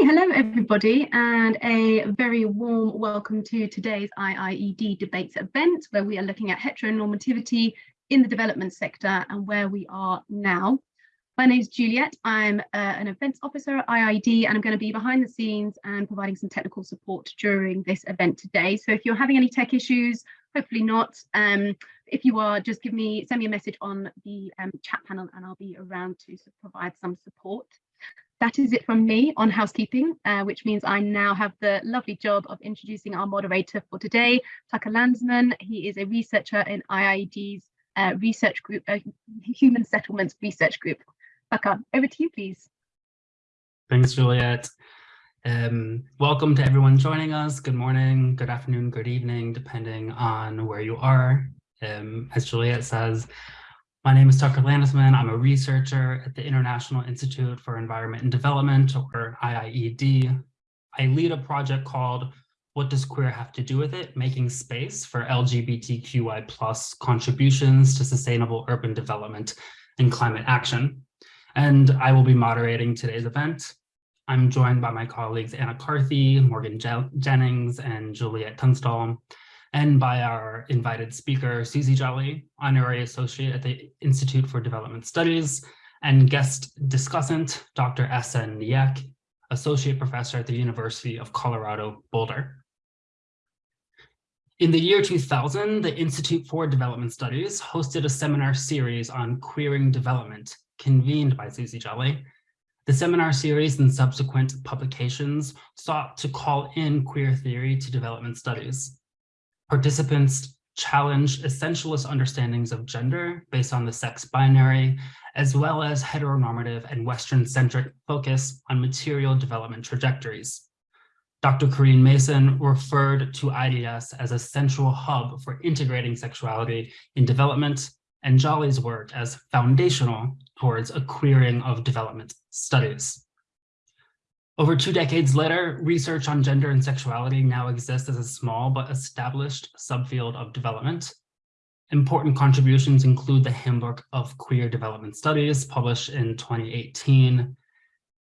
hello everybody and a very warm welcome to today's IIED debates event where we are looking at heteronormativity in the development sector and where we are now. My name is Juliet, I'm uh, an events officer at IIED and I'm going to be behind the scenes and providing some technical support during this event today. So if you're having any tech issues, hopefully not, um, if you are, just give me, send me a message on the um, chat panel and I'll be around to provide some support that is it from me on housekeeping, uh, which means I now have the lovely job of introducing our moderator for today, Tucker Landesman. He is a researcher in IIED's uh, research group, uh, Human Settlements Research Group. Tucker, over to you, please. Thanks, Juliet. Um, welcome to everyone joining us. Good morning, good afternoon, good evening, depending on where you are. Um, as Juliet says, my name is Tucker Landesman. I'm a researcher at the International Institute for Environment and Development, or IIED. I lead a project called What Does Queer Have to Do with It? Making Space for LGBTQI plus contributions to sustainable urban development and climate action. And I will be moderating today's event. I'm joined by my colleagues Anna Carthy, Morgan Je Jennings, and Juliet Tunstall and by our invited speaker, Susie Jolly, Honorary Associate at the Institute for Development Studies, and guest discussant, Dr. S.N. Nyeck, Associate Professor at the University of Colorado Boulder. In the year 2000, the Institute for Development Studies hosted a seminar series on queering development, convened by Susie Jolly. The seminar series and subsequent publications sought to call in queer theory to development studies. Participants challenged essentialist understandings of gender based on the sex binary, as well as heteronormative and Western-centric focus on material development trajectories. Dr. Corinne Mason referred to IDS as a central hub for integrating sexuality in development and Jolly's work as foundational towards a queering of development studies. Over two decades later, research on gender and sexuality now exists as a small but established subfield of development. Important contributions include the Handbook of Queer Development Studies, published in 2018,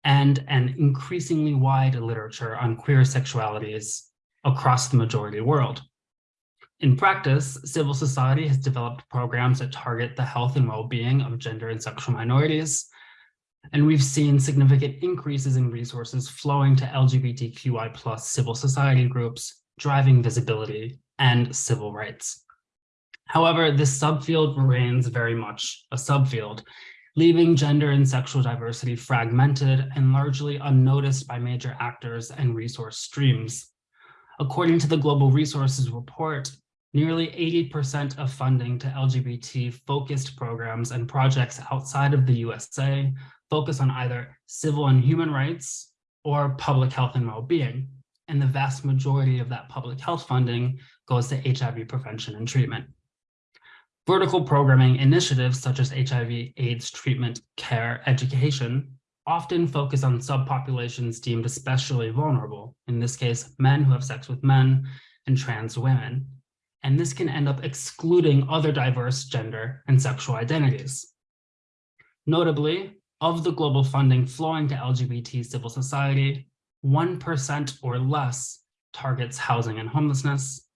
and an increasingly wide literature on queer sexualities across the majority world. In practice, civil society has developed programs that target the health and well-being of gender and sexual minorities, and we've seen significant increases in resources flowing to LGBTQI plus civil society groups, driving visibility and civil rights. However, this subfield remains very much a subfield, leaving gender and sexual diversity fragmented and largely unnoticed by major actors and resource streams. According to the Global Resources Report, nearly 80% of funding to LGBT-focused programs and projects outside of the USA focus on either civil and human rights or public health and well-being. And the vast majority of that public health funding goes to HIV prevention and treatment. Vertical programming initiatives such as HIV AIDS treatment, care, education often focus on subpopulations deemed especially vulnerable, in this case, men who have sex with men and trans women. And this can end up excluding other diverse gender and sexual identities. Notably, of the global funding flowing to LGBT civil society, 1% or less targets housing and homelessness,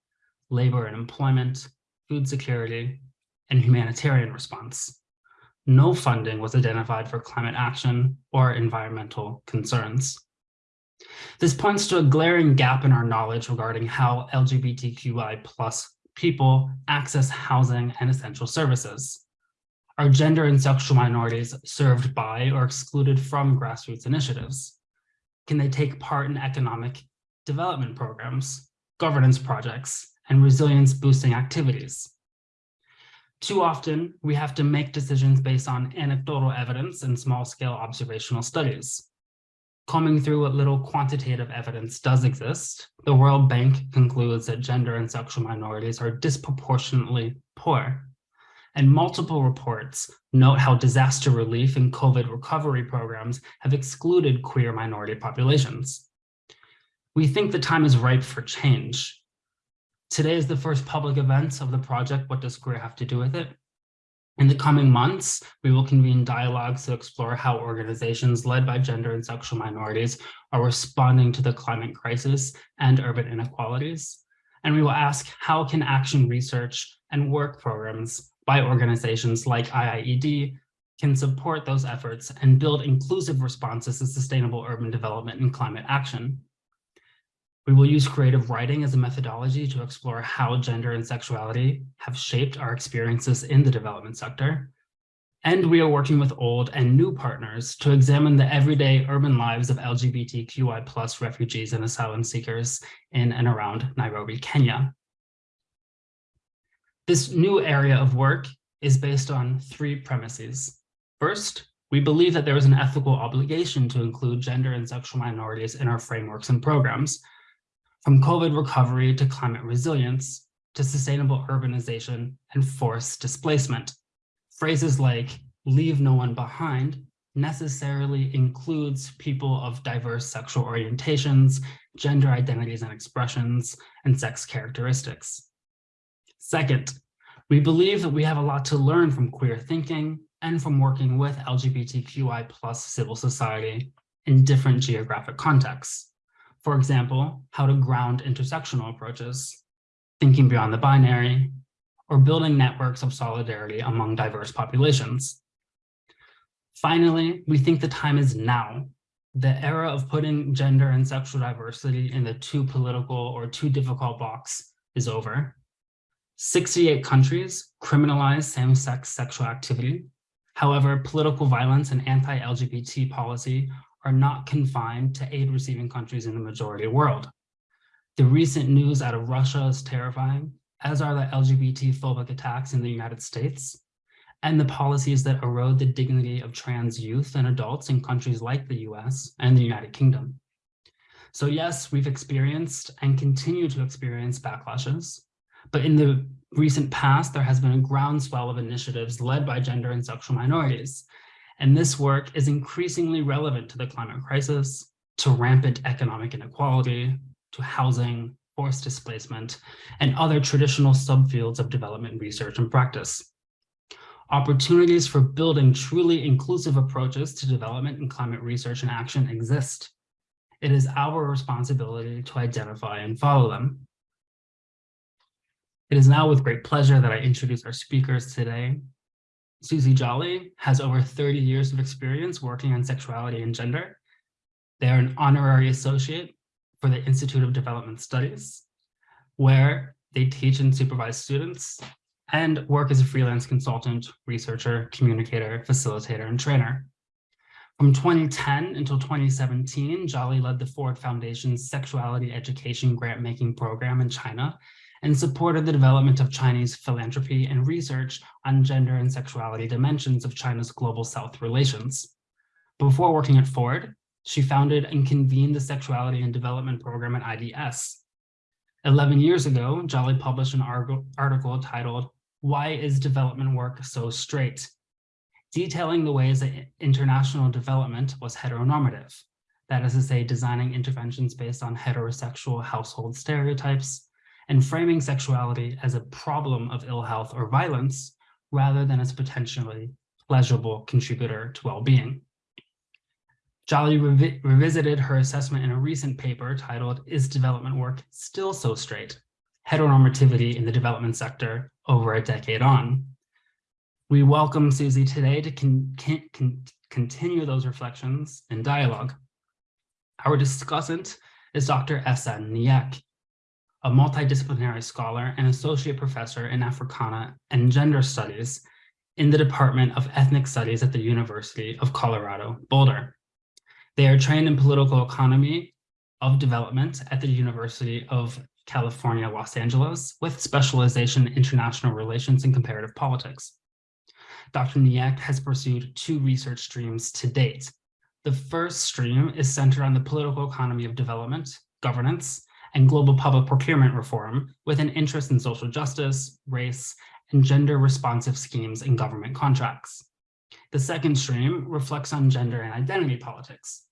labor and employment, food security, and humanitarian response. No funding was identified for climate action or environmental concerns. This points to a glaring gap in our knowledge regarding how LGBTQI plus people access housing and essential services. Are gender and sexual minorities served by or excluded from grassroots initiatives? Can they take part in economic development programs, governance projects, and resilience boosting activities? Too often, we have to make decisions based on anecdotal evidence and small-scale observational studies. Combing through what little quantitative evidence does exist, the World Bank concludes that gender and sexual minorities are disproportionately poor and multiple reports note how disaster relief and COVID recovery programs have excluded queer minority populations. We think the time is ripe for change. Today is the first public event of the project, What Does Queer Have to Do with It? In the coming months, we will convene dialogues to explore how organizations led by gender and sexual minorities are responding to the climate crisis and urban inequalities. And we will ask how can action research and work programs by organizations like IIED can support those efforts and build inclusive responses to sustainable urban development and climate action. We will use creative writing as a methodology to explore how gender and sexuality have shaped our experiences in the development sector. And we are working with old and new partners to examine the everyday urban lives of LGBTQI plus refugees and asylum seekers in and around Nairobi, Kenya. This new area of work is based on three premises. First, we believe that there is an ethical obligation to include gender and sexual minorities in our frameworks and programs, from COVID recovery to climate resilience, to sustainable urbanization and forced displacement. Phrases like leave no one behind necessarily includes people of diverse sexual orientations, gender identities and expressions, and sex characteristics. Second, we believe that we have a lot to learn from queer thinking and from working with LGBTQI plus civil society in different geographic contexts. For example, how to ground intersectional approaches, thinking beyond the binary, or building networks of solidarity among diverse populations. Finally, we think the time is now. The era of putting gender and sexual diversity in the too political or too difficult box is over. 68 countries criminalize same-sex sexual activity. However, political violence and anti-LGBT policy are not confined to aid receiving countries in the majority world. The recent news out of Russia is terrifying, as are the LGBT phobic attacks in the United States, and the policies that erode the dignity of trans youth and adults in countries like the US and the United Kingdom. So yes, we've experienced and continue to experience backlashes, but in the recent past, there has been a groundswell of initiatives led by gender and sexual minorities and this work is increasingly relevant to the climate crisis, to rampant economic inequality, to housing, forced displacement, and other traditional subfields of development research and practice. Opportunities for building truly inclusive approaches to development and climate research and action exist. It is our responsibility to identify and follow them. It is now with great pleasure that I introduce our speakers today. Susie Jolly has over 30 years of experience working on sexuality and gender. They are an honorary associate for the Institute of Development Studies, where they teach and supervise students and work as a freelance consultant, researcher, communicator, facilitator, and trainer. From 2010 until 2017, Jolly led the Ford Foundation's sexuality education grant-making program in China and supported the development of Chinese philanthropy and research on gender and sexuality dimensions of China's global South relations. Before working at Ford, she founded and convened the Sexuality and Development Program at IDS. 11 years ago, Jolly published an article titled, Why is Development Work So Straight? detailing the ways that international development was heteronormative. That is to say, designing interventions based on heterosexual household stereotypes, and framing sexuality as a problem of ill health or violence rather than as a potentially pleasurable contributor to well-being. Jolly revi revisited her assessment in a recent paper titled, Is Development Work Still So Straight? Heteronormativity in the Development Sector Over a Decade On. We welcome Susie today to con con continue those reflections and dialogue. Our discussant is Dr. S.N. Nyeck, a multidisciplinary scholar and associate professor in Africana and gender studies in the Department of Ethnic Studies at the University of Colorado, Boulder. They are trained in political economy of development at the University of California, Los Angeles, with specialization in international relations and comparative politics. Dr. Nyeck has pursued two research streams to date. The first stream is centered on the political economy of development, governance, and global public procurement reform with an interest in social justice, race, and gender responsive schemes in government contracts. The second stream reflects on gender and identity politics.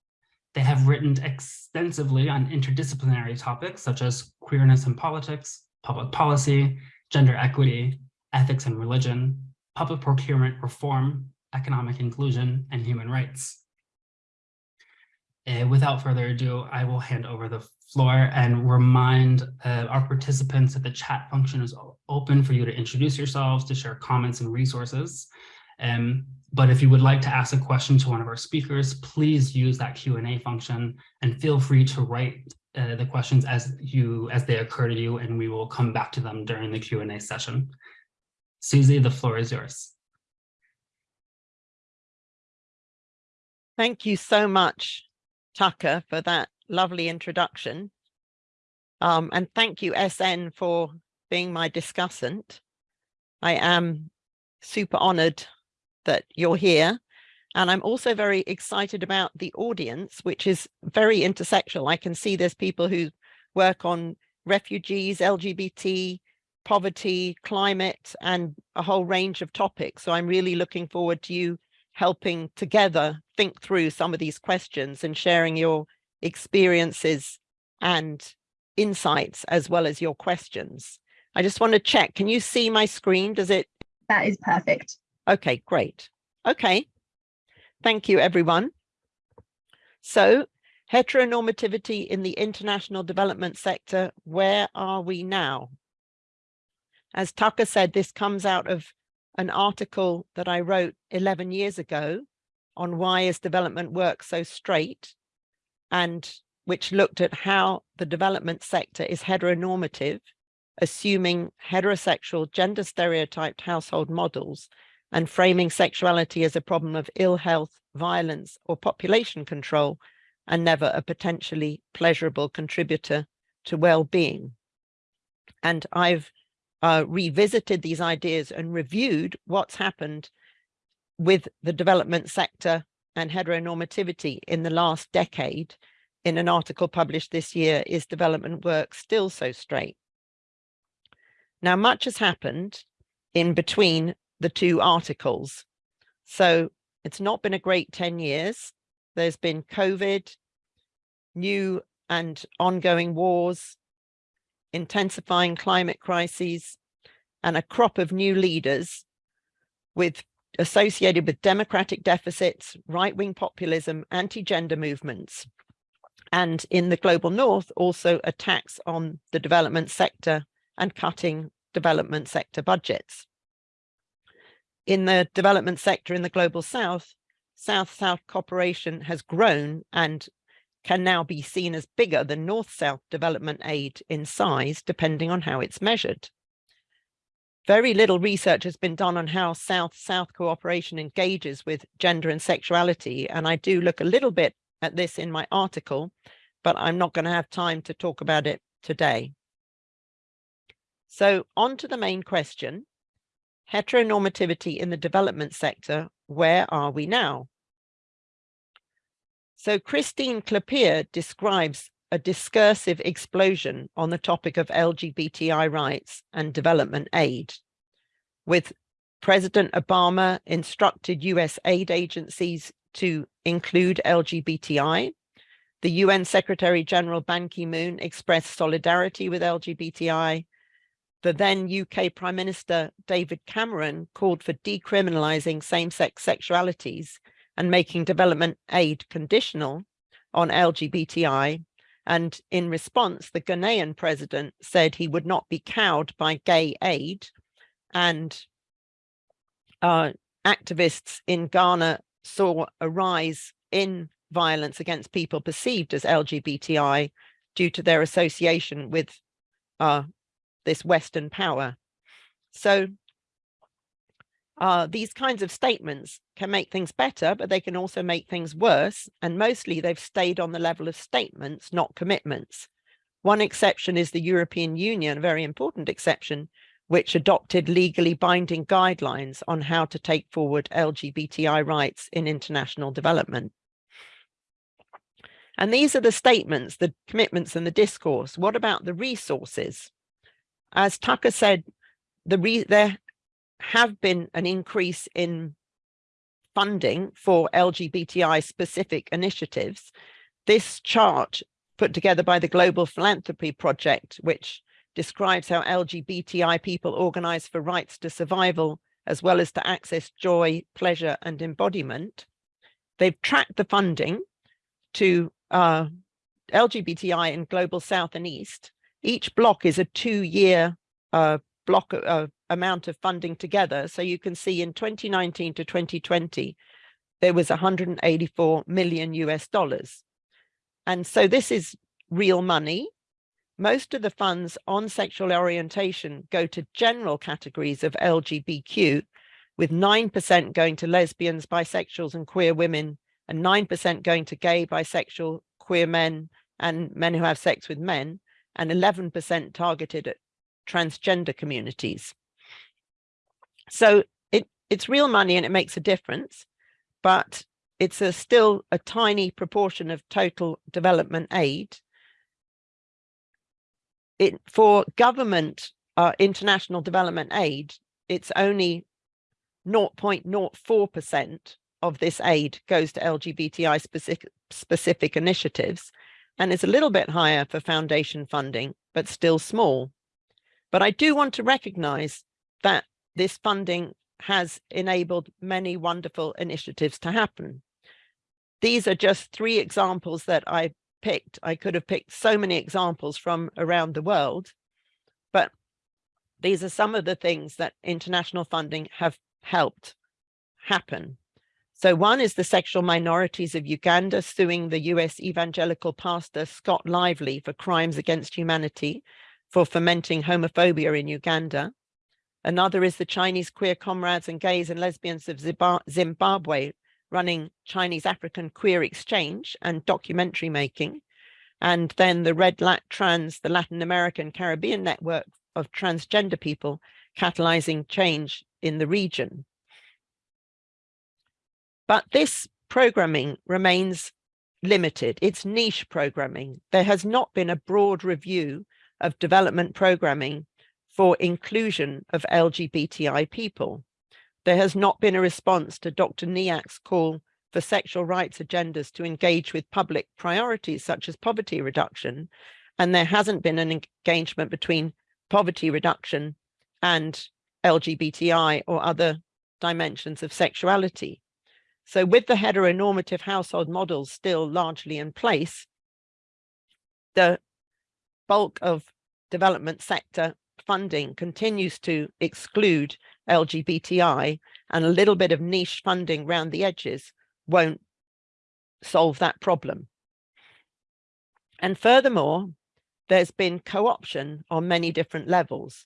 They have written extensively on interdisciplinary topics such as queerness and politics, public policy, gender equity, ethics and religion, public procurement reform, economic inclusion, and human rights. Uh, without further ado, I will hand over the floor and remind uh, our participants that the chat function is open for you to introduce yourselves, to share comments and resources. Um, but if you would like to ask a question to one of our speakers, please use that Q&A function and feel free to write uh, the questions as you as they occur to you, and we will come back to them during the Q&A session. Susie, the floor is yours. Thank you so much, Tucker, for that lovely introduction. Um, and thank you, SN, for being my discussant. I am super honored that you're here. And I'm also very excited about the audience, which is very intersectional. I can see there's people who work on refugees, LGBT, poverty, climate, and a whole range of topics. So I'm really looking forward to you helping together think through some of these questions and sharing your experiences and insights as well as your questions. I just want to check, can you see my screen? Does it? That is perfect. Okay, great. Okay. Thank you, everyone. So heteronormativity in the international development sector, where are we now? As Tucker said, this comes out of an article that I wrote 11 years ago on why is development work so straight and which looked at how the development sector is heteronormative, assuming heterosexual gender stereotyped household models and framing sexuality as a problem of ill health, violence, or population control, and never a potentially pleasurable contributor to well-being. And I've uh, revisited these ideas and reviewed what's happened with the development sector and heteronormativity in the last decade in an article published this year, Is Development Work Still So Straight? Now, much has happened in between the two articles. So it's not been a great 10 years. There's been COVID, new and ongoing wars, intensifying climate crises, and a crop of new leaders with associated with democratic deficits, right-wing populism, anti-gender movements, and in the global north, also attacks on the development sector and cutting development sector budgets in the development sector in the global south, South-South cooperation has grown and can now be seen as bigger than North-South development aid in size, depending on how it's measured. Very little research has been done on how South-South cooperation engages with gender and sexuality, and I do look a little bit at this in my article, but I'm not going to have time to talk about it today. So on to the main question, heteronormativity in the development sector, where are we now? So Christine Klapeer describes a discursive explosion on the topic of LGBTI rights and development aid, with President Obama instructed US aid agencies to include LGBTI. The UN Secretary General Ban Ki-moon expressed solidarity with LGBTI the then UK Prime Minister David Cameron called for decriminalising same-sex sexualities and making development aid conditional on LGBTI. And in response, the Ghanaian president said he would not be cowed by gay aid. And uh, activists in Ghana saw a rise in violence against people perceived as LGBTI due to their association with uh, this Western power. So uh, these kinds of statements can make things better, but they can also make things worse. And mostly they've stayed on the level of statements, not commitments. One exception is the European Union, a very important exception, which adopted legally binding guidelines on how to take forward LGBTI rights in international development. And these are the statements, the commitments and the discourse. What about the resources? As Tucker said, the there have been an increase in funding for LGBTI specific initiatives. This chart put together by the Global Philanthropy Project, which describes how LGBTI people organize for rights to survival as well as to access joy, pleasure and embodiment. They've tracked the funding to uh, LGBTI in Global South and East. Each block is a two-year uh, block uh, amount of funding together. So you can see in 2019 to 2020, there was 184 million US dollars. And so this is real money. Most of the funds on sexual orientation go to general categories of LGBTQ, with 9% going to lesbians, bisexuals and queer women, and 9% going to gay, bisexual, queer men, and men who have sex with men, and 11% targeted at transgender communities. So it, it's real money and it makes a difference, but it's a still a tiny proportion of total development aid. It, for government uh, international development aid, it's only 0.04% of this aid goes to LGBTI specific, specific initiatives, and is a little bit higher for foundation funding, but still small. But I do want to recognize that this funding has enabled many wonderful initiatives to happen. These are just three examples that I picked. I could have picked so many examples from around the world, but these are some of the things that international funding have helped happen. So one is the sexual minorities of Uganda suing the US evangelical pastor Scott Lively for crimes against humanity for fomenting homophobia in Uganda. Another is the Chinese queer comrades and gays and lesbians of Zimbabwe running Chinese African queer exchange and documentary making. And then the REDLACTRANS, the Latin American Caribbean network of transgender people catalyzing change in the region. But this programming remains limited. It's niche programming. There has not been a broad review of development programming for inclusion of LGBTI people. There has not been a response to Dr. Nyeck's call for sexual rights agendas to engage with public priorities such as poverty reduction. And there hasn't been an engagement between poverty reduction and LGBTI or other dimensions of sexuality. So with the heteronormative household models still largely in place, the bulk of development sector funding continues to exclude LGBTI and a little bit of niche funding around the edges won't solve that problem. And furthermore, there's been co-option on many different levels.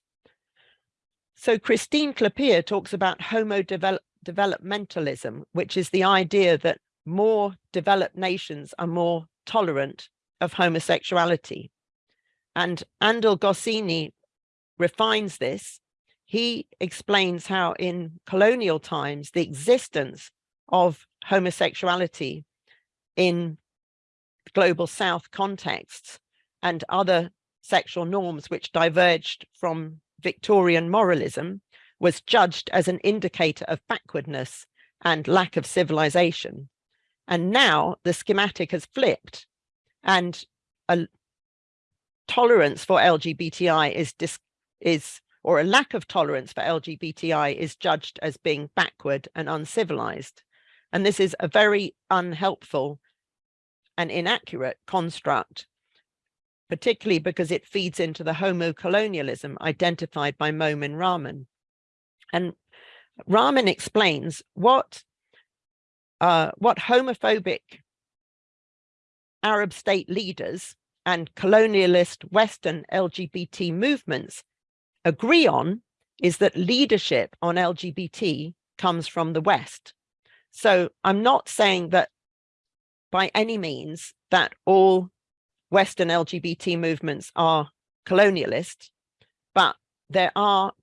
So Christine Klapeer talks about homo develop developmentalism, which is the idea that more developed nations are more tolerant of homosexuality. And Andil Gosine refines this. He explains how in colonial times, the existence of homosexuality in global south contexts and other sexual norms which diverged from Victorian moralism was judged as an indicator of backwardness and lack of civilization. And now the schematic has flipped and a tolerance for LGBTI is, is or a lack of tolerance for LGBTI is judged as being backward and uncivilized. And this is a very unhelpful and inaccurate construct, particularly because it feeds into the homo-colonialism identified by Momin Rahman. And Rahman explains what uh, what homophobic Arab state leaders and colonialist Western LGBT movements agree on is that leadership on LGBT comes from the West. So I'm not saying that by any means that all Western LGBT movements are colonialist, but there are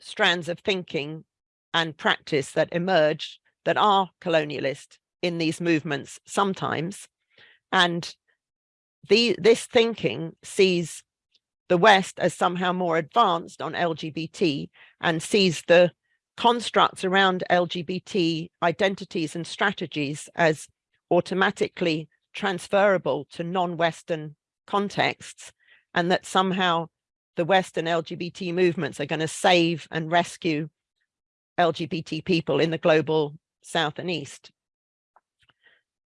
strands of thinking and practice that emerge that are colonialist in these movements sometimes. And the, this thinking sees the West as somehow more advanced on LGBT and sees the constructs around LGBT identities and strategies as automatically transferable to non-Western contexts and that somehow the Western LGBT movements are going to save and rescue LGBT people in the global South and East.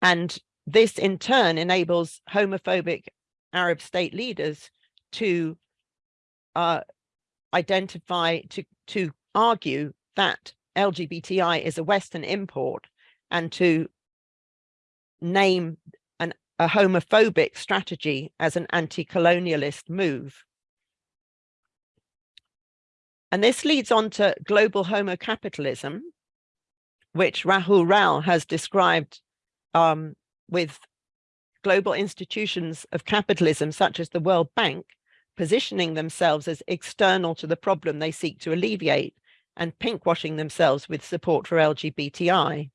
And this in turn enables homophobic Arab state leaders to uh, identify, to, to argue that LGBTI is a Western import and to name an, a homophobic strategy as an anti-colonialist move. And this leads on to global homocapitalism, which Rahul Rao has described um, with global institutions of capitalism, such as the World Bank, positioning themselves as external to the problem they seek to alleviate and pinkwashing themselves with support for LGBTI.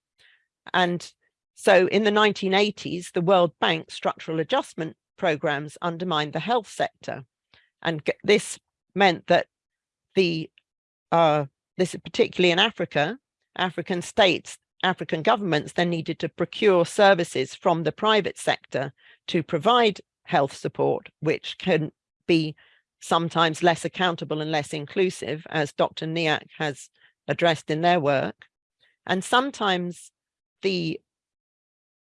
And so in the 1980s, the World Bank structural adjustment programs undermined the health sector. And this meant that the, uh, this particularly in Africa, African states, African governments then needed to procure services from the private sector to provide health support, which can be sometimes less accountable and less inclusive, as Dr. Nyeck has addressed in their work. And sometimes the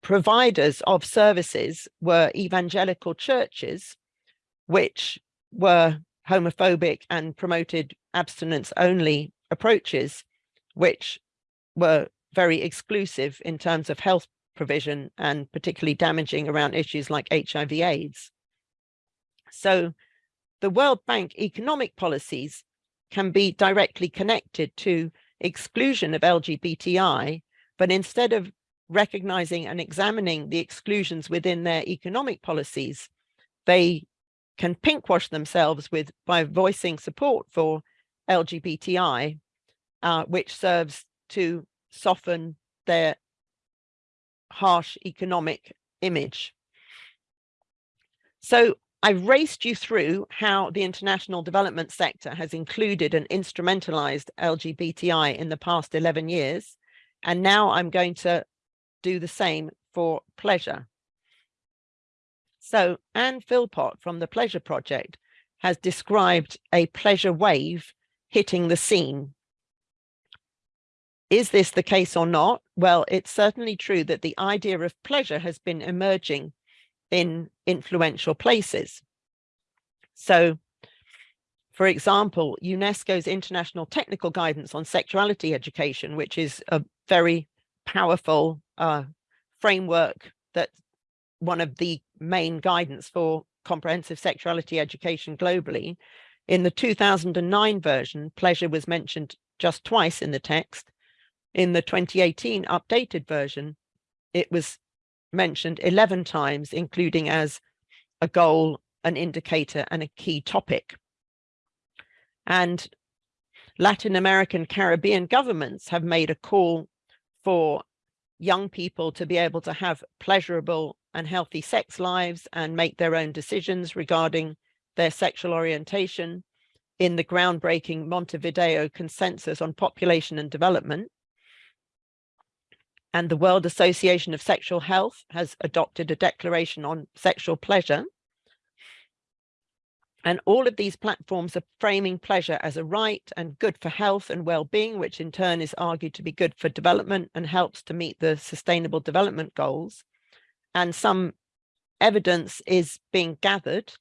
providers of services were evangelical churches, which were homophobic and promoted abstinence only approaches, which were very exclusive in terms of health provision and particularly damaging around issues like HIV AIDS. So the World Bank economic policies can be directly connected to exclusion of LGBTI, but instead of recognizing and examining the exclusions within their economic policies, they can pinkwash themselves with by voicing support for LGBTI, uh, which serves to soften their harsh economic image. So I've raced you through how the international development sector has included and instrumentalized LGBTI in the past 11 years. And now I'm going to do the same for pleasure. So Anne Philpott from the Pleasure Project has described a pleasure wave hitting the scene. Is this the case or not? Well, it's certainly true that the idea of pleasure has been emerging in influential places. So, for example, UNESCO's International Technical Guidance on Sexuality Education, which is a very powerful uh, framework that one of the main guidance for comprehensive sexuality education globally. In the 2009 version, pleasure was mentioned just twice in the text. In the 2018 updated version, it was mentioned 11 times, including as a goal, an indicator, and a key topic. And Latin American Caribbean governments have made a call for young people to be able to have pleasurable and healthy sex lives and make their own decisions regarding their sexual orientation in the groundbreaking Montevideo Consensus on Population and Development. And the World Association of Sexual Health has adopted a declaration on sexual pleasure and all of these platforms are framing pleasure as a right and good for health and well-being, which in turn is argued to be good for development and helps to meet the sustainable development goals. And some evidence is being gathered.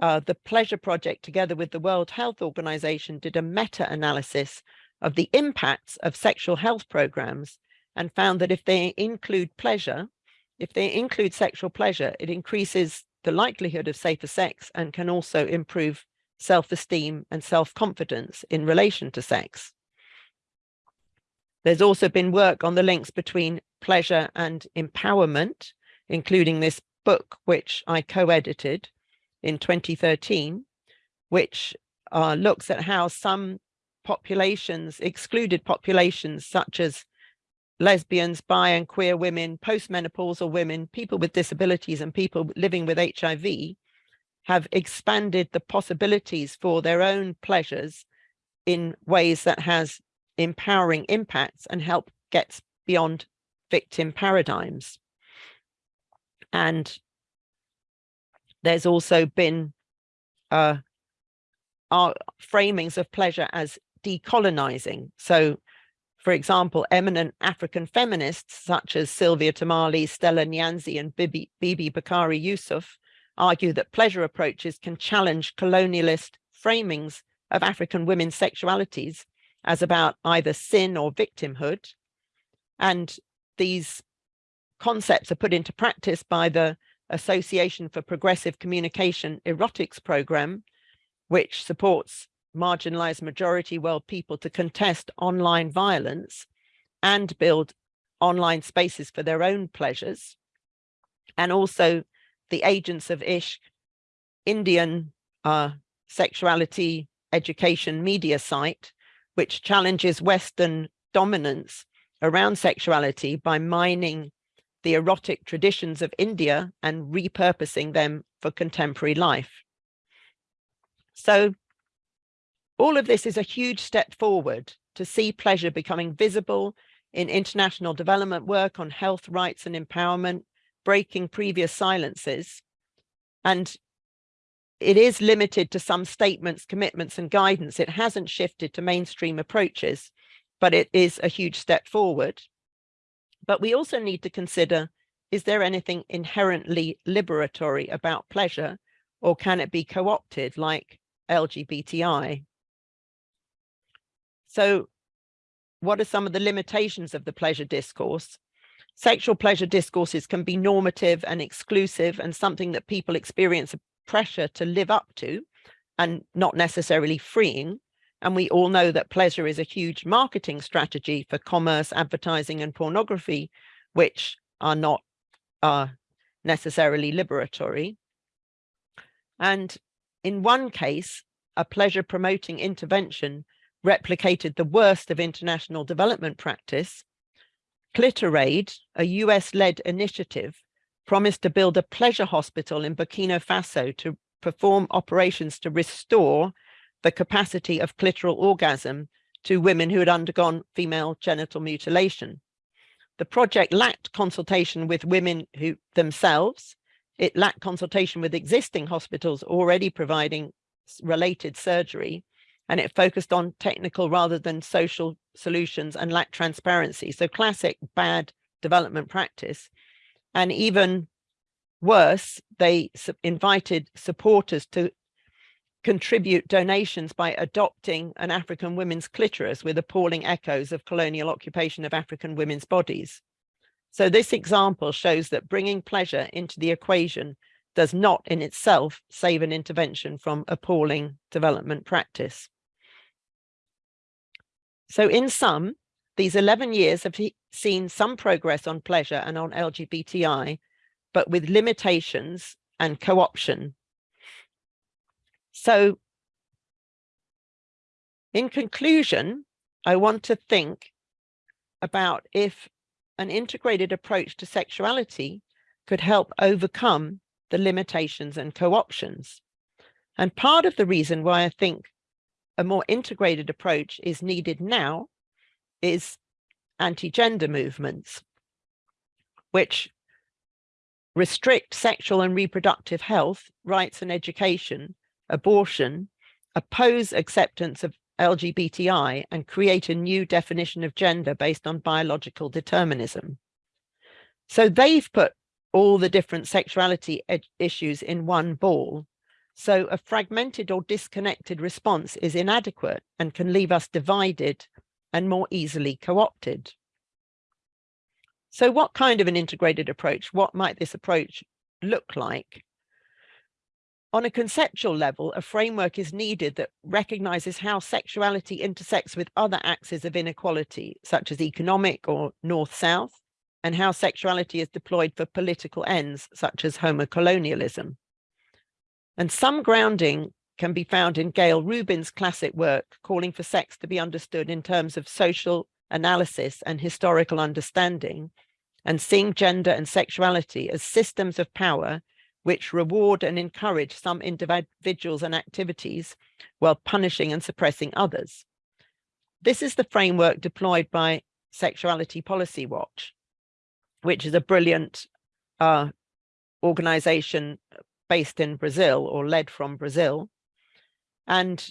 Uh, the Pleasure Project, together with the World Health Organization, did a meta-analysis of the impacts of sexual health programs and found that if they include pleasure, if they include sexual pleasure, it increases the likelihood of safer sex and can also improve self-esteem and self-confidence in relation to sex. There's also been work on the links between pleasure and empowerment, including this book, which I co-edited in 2013, which uh, looks at how some populations, excluded populations such as lesbians, bi and queer women, postmenopausal women, people with disabilities and people living with HIV have expanded the possibilities for their own pleasures in ways that has empowering impacts and help gets beyond victim paradigms. And there's also been uh, our framings of pleasure as decolonizing. So, for example, eminent African feminists such as Sylvia Tamale, Stella Nyanzi, and Bibi, Bibi Bakare-Yusuf argue that pleasure approaches can challenge colonialist framings of African women's sexualities as about either sin or victimhood. And these concepts are put into practice by the Association for Progressive Communication Erotics Program, which supports marginalized majority world people to contest online violence and build online spaces for their own pleasures. And also the Agents of Ishq Indian uh, sexuality education media site, which challenges Western dominance around sexuality by mining the erotic traditions of India and repurposing them for contemporary life. So all of this is a huge step forward to see pleasure becoming visible in international development work on health rights and empowerment, breaking previous silences. And it is limited to some statements, commitments and guidance. It hasn't shifted to mainstream approaches, but it is a huge step forward. But we also need to consider, is there anything inherently liberatory about pleasure or can it be co-opted like LGBTI? So what are some of the limitations of the pleasure discourse? Sexual pleasure discourses can be normative and exclusive and something that people experience a pressure to live up to and not necessarily freeing. And we all know that pleasure is a huge marketing strategy for commerce, advertising and pornography, which are not uh, necessarily liberatory. And in one case, a pleasure promoting intervention replicated the worst of international development practice, Clitoraid, a US-led initiative, promised to build a pleasure hospital in Burkina Faso to perform operations to restore the capacity of clitoral orgasm to women who had undergone female genital mutilation. The project lacked consultation with women who themselves, it lacked consultation with existing hospitals already providing related surgery, and it focused on technical rather than social solutions and lacked transparency. So classic bad development practice. And even worse, they invited supporters to contribute donations by adopting an African women's clitoris with appalling echoes of colonial occupation of African women's bodies. So this example shows that bringing pleasure into the equation does not in itself save an intervention from appalling development practice. So in sum, these 11 years have seen some progress on pleasure and on LGBTI, but with limitations and co-option. So in conclusion, I want to think about if an integrated approach to sexuality could help overcome the limitations and co-options. And part of the reason why I think a more integrated approach is needed now is anti-gender movements, which restrict sexual and reproductive health, rights and education, abortion, oppose acceptance of LGBTI and create a new definition of gender based on biological determinism. So they've put all the different sexuality issues in one ball so a fragmented or disconnected response is inadequate and can leave us divided and more easily co-opted. So what kind of an integrated approach? What might this approach look like? On a conceptual level, a framework is needed that recognizes how sexuality intersects with other axes of inequality, such as economic or north-south, and how sexuality is deployed for political ends, such as homocolonialism. And some grounding can be found in Gayle Rubin's classic work, calling for sex to be understood in terms of social analysis and historical understanding, and seeing gender and sexuality as systems of power which reward and encourage some individuals and activities while punishing and suppressing others. This is the framework deployed by Sexuality Policy Watch, which is a brilliant uh, organization based in Brazil or led from Brazil. And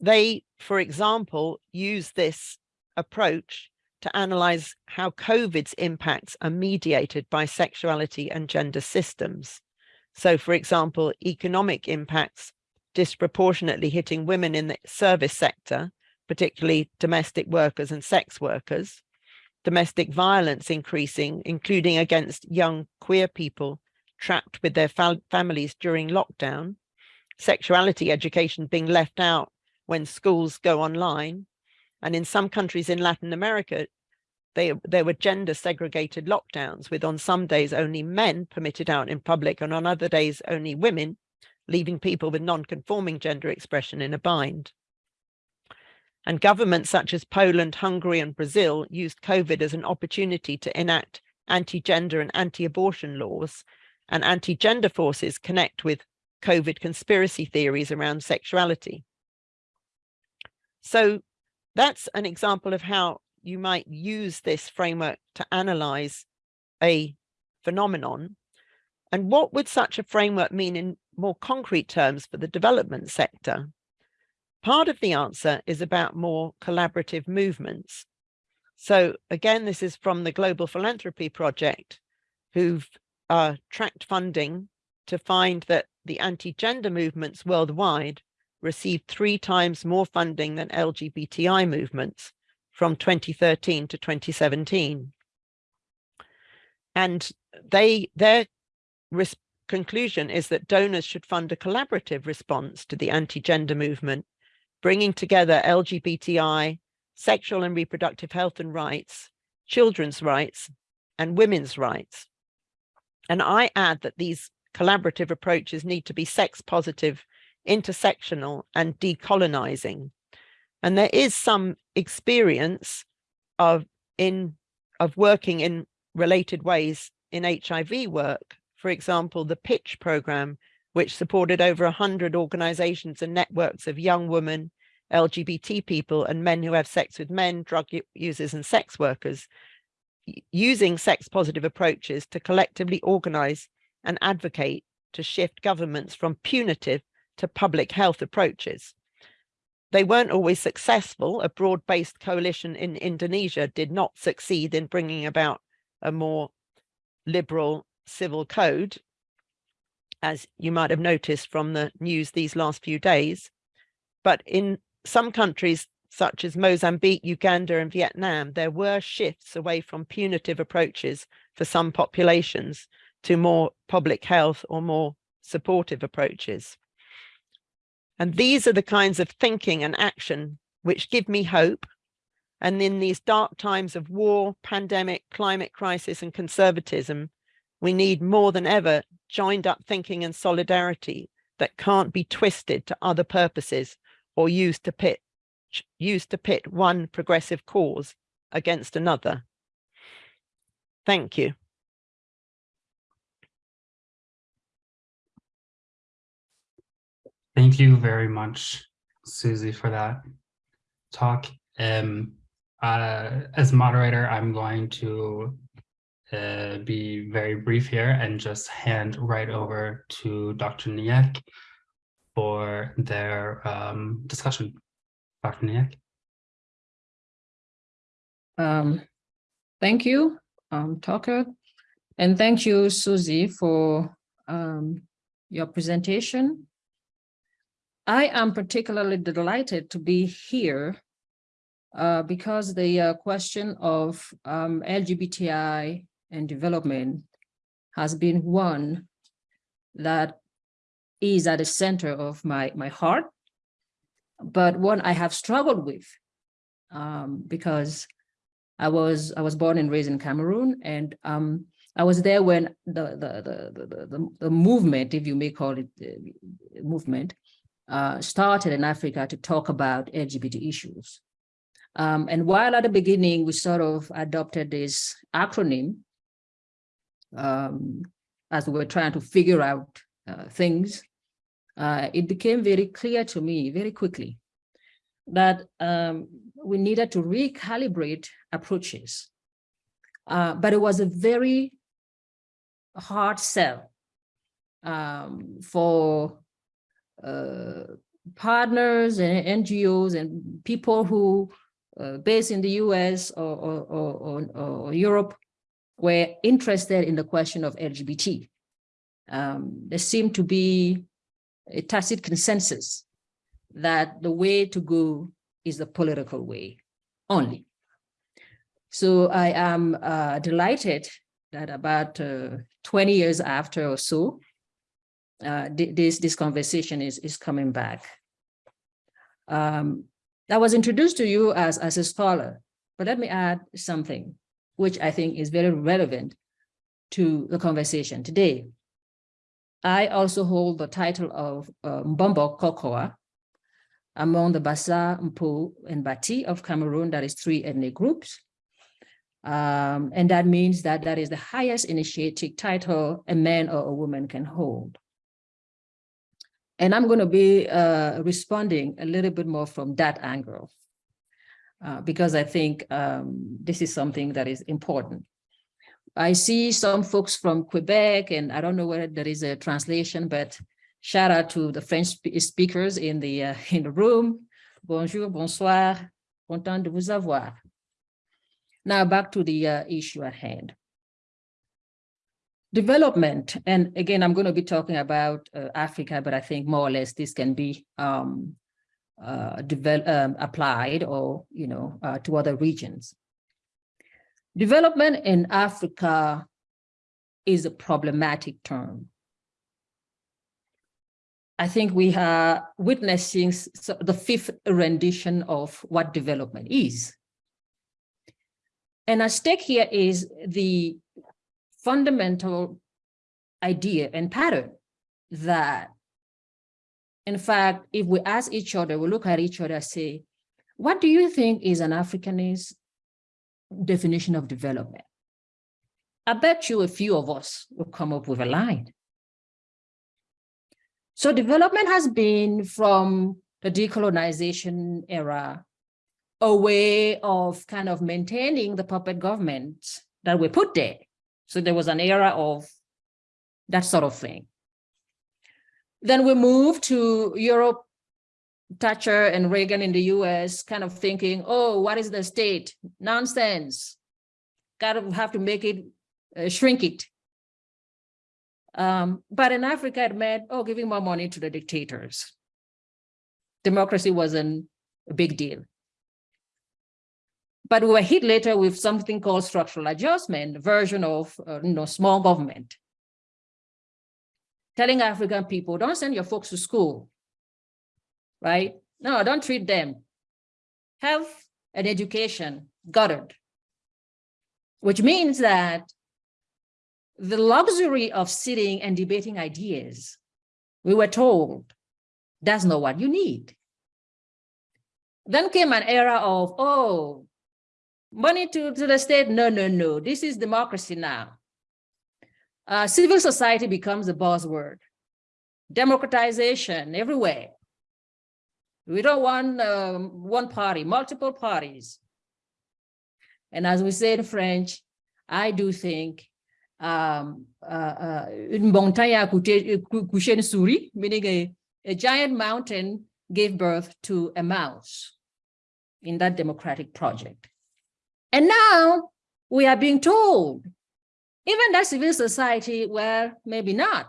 they, for example, use this approach to analyze how COVID's impacts are mediated by sexuality and gender systems. So, for example, economic impacts disproportionately hitting women in the service sector, particularly domestic workers and sex workers, domestic violence increasing, including against young queer people trapped with their families during lockdown, sexuality education being left out when schools go online. And in some countries in Latin America, they, there were gender segregated lockdowns with on some days only men permitted out in public and on other days only women, leaving people with non-conforming gender expression in a bind. And governments such as Poland, Hungary and Brazil used COVID as an opportunity to enact anti-gender and anti-abortion laws and anti-gender forces connect with COVID conspiracy theories around sexuality. So that's an example of how you might use this framework to analyze a phenomenon. And what would such a framework mean in more concrete terms for the development sector? Part of the answer is about more collaborative movements. So again, this is from the Global Philanthropy Project, who've uh, tracked funding to find that the anti-gender movements worldwide received three times more funding than LGBTI movements from 2013 to 2017. And they their conclusion is that donors should fund a collaborative response to the anti-gender movement bringing together LGBTI, sexual and reproductive health and rights, children's rights, and women's rights. And I add that these collaborative approaches need to be sex positive, intersectional, and decolonizing. And there is some experience of in of working in related ways in HIV work. For example, the PITCH program, which supported over 100 organizations and networks of young women, LGBT people and men who have sex with men, drug users and sex workers, using sex positive approaches to collectively organize and advocate to shift governments from punitive to public health approaches. They weren't always successful. A broad-based coalition in Indonesia did not succeed in bringing about a more liberal civil code, as you might have noticed from the news these last few days. But in some countries such as Mozambique, Uganda and Vietnam, there were shifts away from punitive approaches for some populations to more public health or more supportive approaches. And these are the kinds of thinking and action which give me hope. And in these dark times of war, pandemic, climate crisis and conservatism, we need more than ever joined up thinking and solidarity that can't be twisted to other purposes or used to pit used to pit one progressive cause against another. Thank you. Thank you very much, Susie, for that talk. Um, uh, as moderator, I'm going to uh, be very brief here and just hand right over to Dr. Nyeck for their um, discussion. Dr. Um, thank you, um, Tucker, and thank you, Susie, for um, your presentation. I am particularly delighted to be here uh, because the uh, question of um, LGBTI and development has been one that is at the center of my, my heart, but one I have struggled with um, because I was I was born and raised in Cameroon, and um, I was there when the the, the the the the, movement, if you may call it uh, movement, uh, started in Africa to talk about LGBT issues. Um, and while at the beginning we sort of adopted this acronym um, as we were trying to figure out uh, things, uh, it became very clear to me very quickly that um, we needed to recalibrate approaches. Uh, but it was a very hard sell um, for uh, partners and NGOs and people who uh, based in the US or, or, or, or, Europe were interested in the question of LGBT. Um, there seemed to be a tacit consensus that the way to go is the political way only. So I am uh, delighted that about uh, 20 years after or so, uh, this, this conversation is, is coming back. Um, I was introduced to you as, as a scholar, but let me add something which I think is very relevant to the conversation today. I also hold the title of uh, Mbombo Kokoa among the Bassa, Mpo, and Bati of Cameroon, that is three ethnic groups. Um, and that means that that is the highest initiatic title a man or a woman can hold. And I'm going to be uh, responding a little bit more from that angle, uh, because I think um, this is something that is important. I see some folks from Quebec, and I don't know whether there is a translation, but shout out to the French speakers in the uh, in the room. Bonjour, bonsoir, content de vous avoir. Now back to the uh, issue at hand development, and again, I'm going to be talking about uh, Africa, but I think more or less this can be um, uh, um, applied or, you know, uh, to other regions. Development in Africa is a problematic term. I think we are witnessing the fifth rendition of what development is. And at stake here is the fundamental idea and pattern that, in fact, if we ask each other, we look at each other and say, what do you think is an Africanist definition of development? I bet you a few of us will come up with a line. So development has been from the decolonization era, a way of kind of maintaining the puppet government that we put there. So there was an era of that sort of thing. Then we moved to Europe, Thatcher and Reagan in the US, kind of thinking, oh, what is the state? Nonsense. Got to have to make it, uh, shrink it. Um, but in Africa, it meant, oh, giving more money to the dictators. Democracy wasn't a big deal. But we were hit later with something called structural adjustment, version of uh, you know, small government. Telling African people, don't send your folks to school, right? No, don't treat them. Health and education, gutted. Which means that the luxury of sitting and debating ideas, we were told, that's not what you need. Then came an era of, oh, Money to, to the state? No, no, no. This is democracy now. Uh, civil society becomes the buzzword. Democratization everywhere. We don't want um, one party, multiple parties. And as we say in French, I do think um, uh, une montagne a couché une souris, meaning a, a giant mountain gave birth to a mouse in that democratic project. And now we are being told, even that civil society, well, maybe not.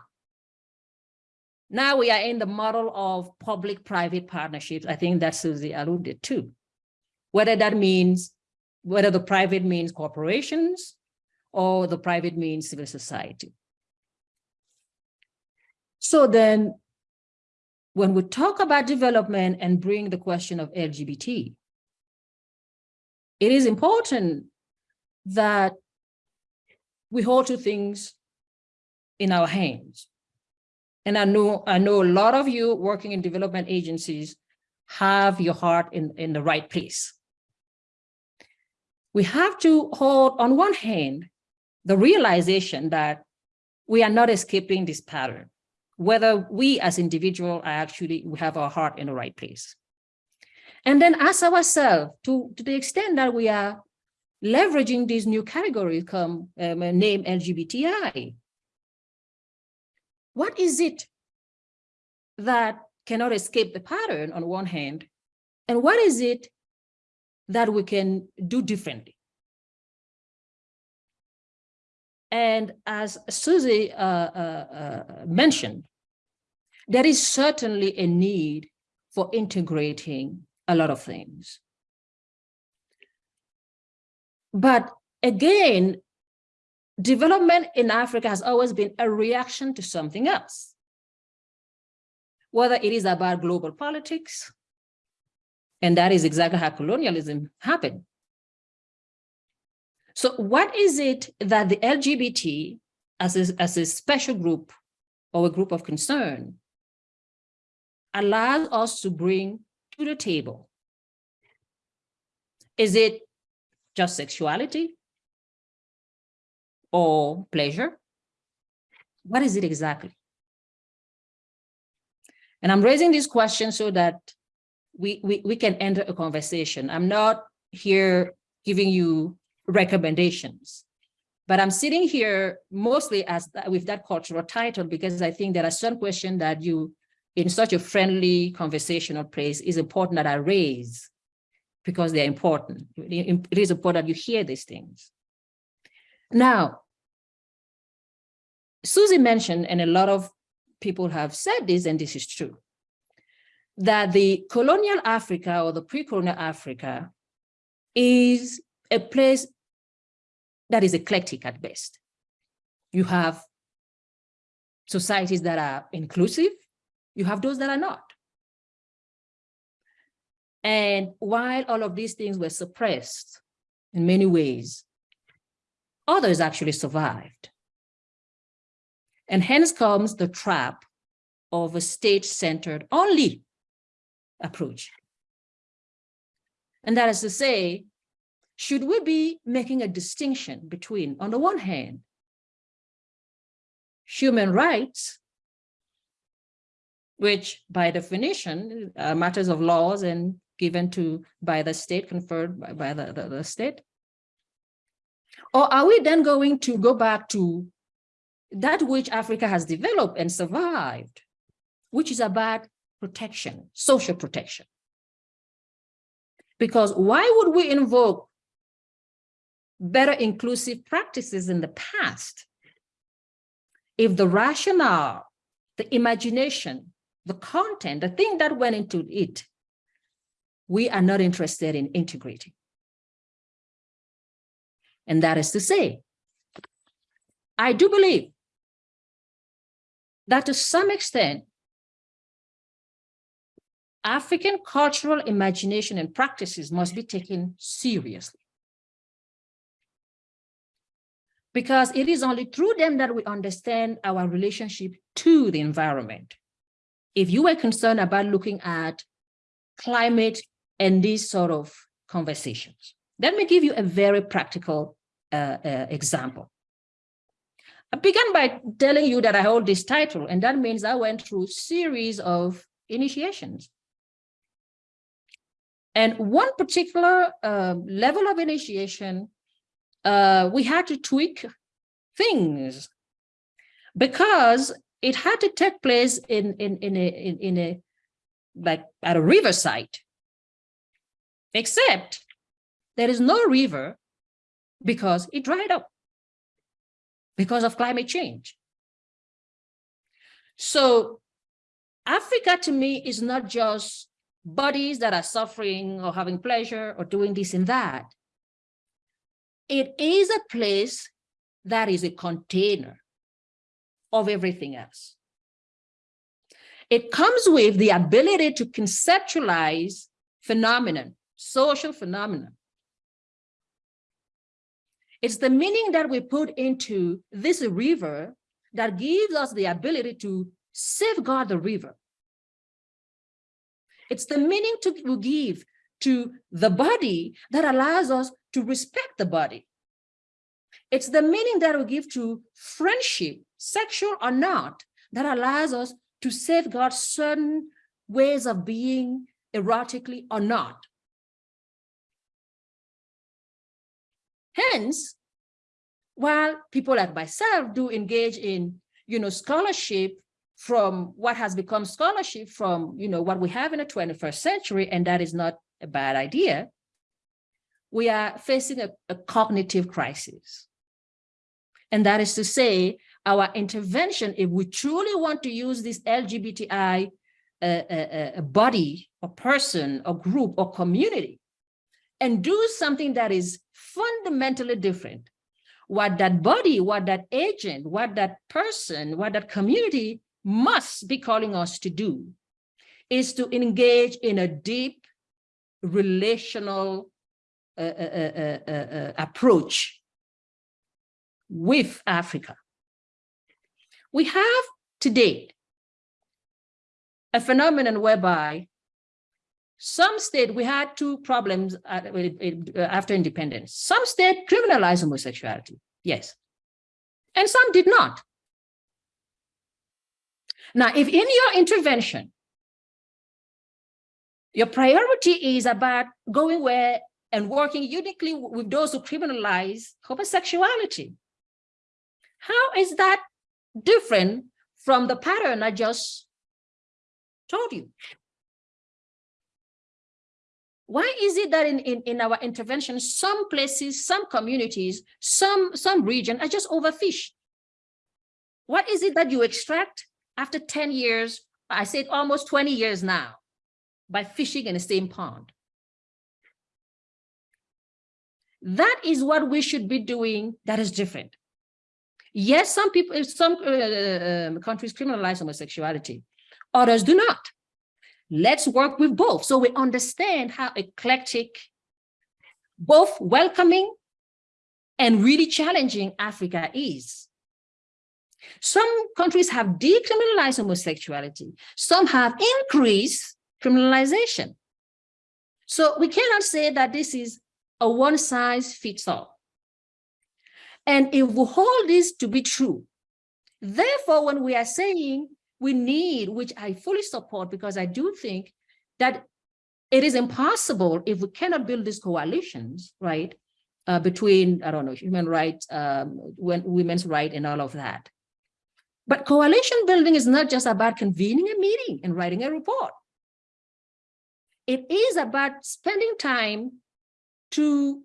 Now we are in the model of public-private partnerships. I think that Susie alluded to. Whether that means, whether the private means corporations or the private means civil society. So then when we talk about development and bring the question of LGBT, it is important that we hold two things in our hands. And I know, I know a lot of you working in development agencies have your heart in, in the right place. We have to hold on one hand, the realization that we are not escaping this pattern, whether we as individuals are actually, we have our heart in the right place. And then ask ourselves to, to the extent that we are leveraging these new categories come um, name LGBTI. What is it that cannot escape the pattern on one hand, and what is it that we can do differently? And as Susie uh, uh, uh, mentioned, there is certainly a need for integrating a lot of things. But again, development in Africa has always been a reaction to something else. Whether it is about global politics, and that is exactly how colonialism happened. So what is it that the LGBT as a, as a special group or a group of concern allows us to bring to the table? Is it just sexuality or pleasure? What is it exactly? And I'm raising this question so that we, we, we can enter a conversation. I'm not here giving you recommendations, but I'm sitting here mostly as with that cultural title because I think there are some questions that you, in such a friendly conversational place, is important that I raise because they're important. It is important that you hear these things. Now, Susie mentioned, and a lot of people have said this, and this is true, that the colonial Africa or the pre-colonial Africa is a place that is eclectic at best. You have societies that are inclusive, you have those that are not. And while all of these things were suppressed in many ways, others actually survived. And hence comes the trap of a state-centered only approach. And that is to say, should we be making a distinction between, on the one hand, human rights, which by definition are matters of laws and given to by the state, conferred by, by the, the, the state? Or are we then going to go back to that which Africa has developed and survived, which is about protection, social protection. Because why would we invoke better inclusive practices in the past if the rationale, the imagination, the content, the thing that went into it, we are not interested in integrating. And that is to say, I do believe that to some extent, African cultural imagination and practices must be taken seriously. Because it is only through them that we understand our relationship to the environment. If you were concerned about looking at climate and these sort of conversations, let me give you a very practical uh, uh, example. I began by telling you that I hold this title, and that means I went through a series of initiations. And one particular uh, level of initiation, uh, we had to tweak things because it had to take place in, in, in, a, in, in a, like at a riverside, except there is no river because it dried up because of climate change. So Africa to me is not just bodies that are suffering or having pleasure or doing this and that. It is a place that is a container of everything else. It comes with the ability to conceptualize phenomenon, social phenomenon, it's the meaning that we put into this river that gives us the ability to safeguard the river. It's the meaning to we give to the body that allows us to respect the body. It's the meaning that we give to friendship, sexual or not, that allows us to safeguard certain ways of being erotically or not. Hence, while people like myself do engage in, you know, scholarship from what has become scholarship from, you know, what we have in the 21st century, and that is not a bad idea, we are facing a, a cognitive crisis. And that is to say, our intervention, if we truly want to use this LGBTI uh, uh, uh, body or person or group or community and do something that is fundamentally different, what that body, what that agent, what that person, what that community must be calling us to do is to engage in a deep relational uh, uh, uh, approach with Africa. We have today a phenomenon whereby some state, we had two problems uh, uh, after independence. Some state criminalized homosexuality, yes. And some did not. Now, if in your intervention, your priority is about going where and working uniquely with those who criminalize homosexuality, how is that different from the pattern I just told you? Why is it that in, in, in our intervention, some places, some communities, some, some region are just overfished? What is it that you extract after 10 years, I said almost 20 years now, by fishing in the same pond? That is what we should be doing that is different. Yes, some people, some uh, um, countries criminalize homosexuality, others do not. Let's work with both so we understand how eclectic, both welcoming and really challenging Africa is. Some countries have decriminalized homosexuality. Some have increased criminalization. So we cannot say that this is a one size fits all. And if we hold this to be true, therefore, when we are saying we need, which I fully support because I do think that it is impossible if we cannot build these coalitions, right, uh, between, I don't know, human rights, um, women's rights and all of that. But coalition building is not just about convening a meeting and writing a report. It is about spending time to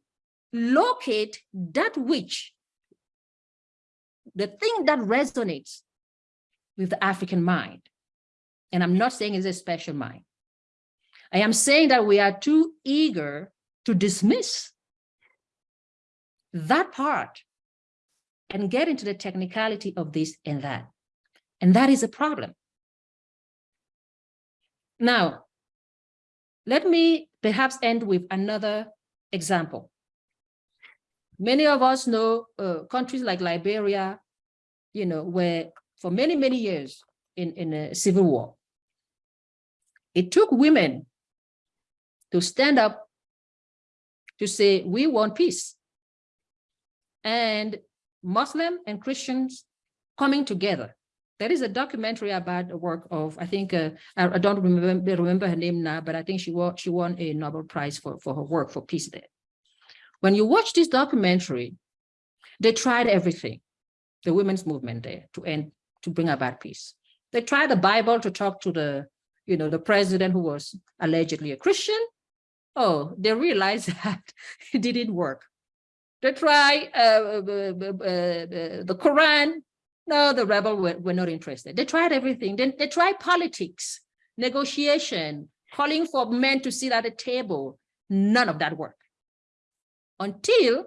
locate that which, the thing that resonates with the African mind. And I'm not saying it's a special mind. I am saying that we are too eager to dismiss that part and get into the technicality of this and that. And that is a problem. Now, let me perhaps end with another example. Many of us know uh, countries like Liberia, you know, where for many, many years in, in a civil war. It took women to stand up to say, we want peace. And Muslim and Christians coming together. There is a documentary about the work of, I think, uh, I, don't remember, remember her name now, but I think she won, she won a Nobel Prize for, for her work for peace there. When you watch this documentary, they tried everything, the women's movement there to end to bring about peace. They tried the Bible to talk to the, you know, the president who was allegedly a Christian. Oh, they realized that it didn't work. They tried uh, uh, uh, uh, the Quran. No, the rebel were, were not interested. They tried everything. Then they tried politics, negotiation, calling for men to sit at a table. None of that worked. Until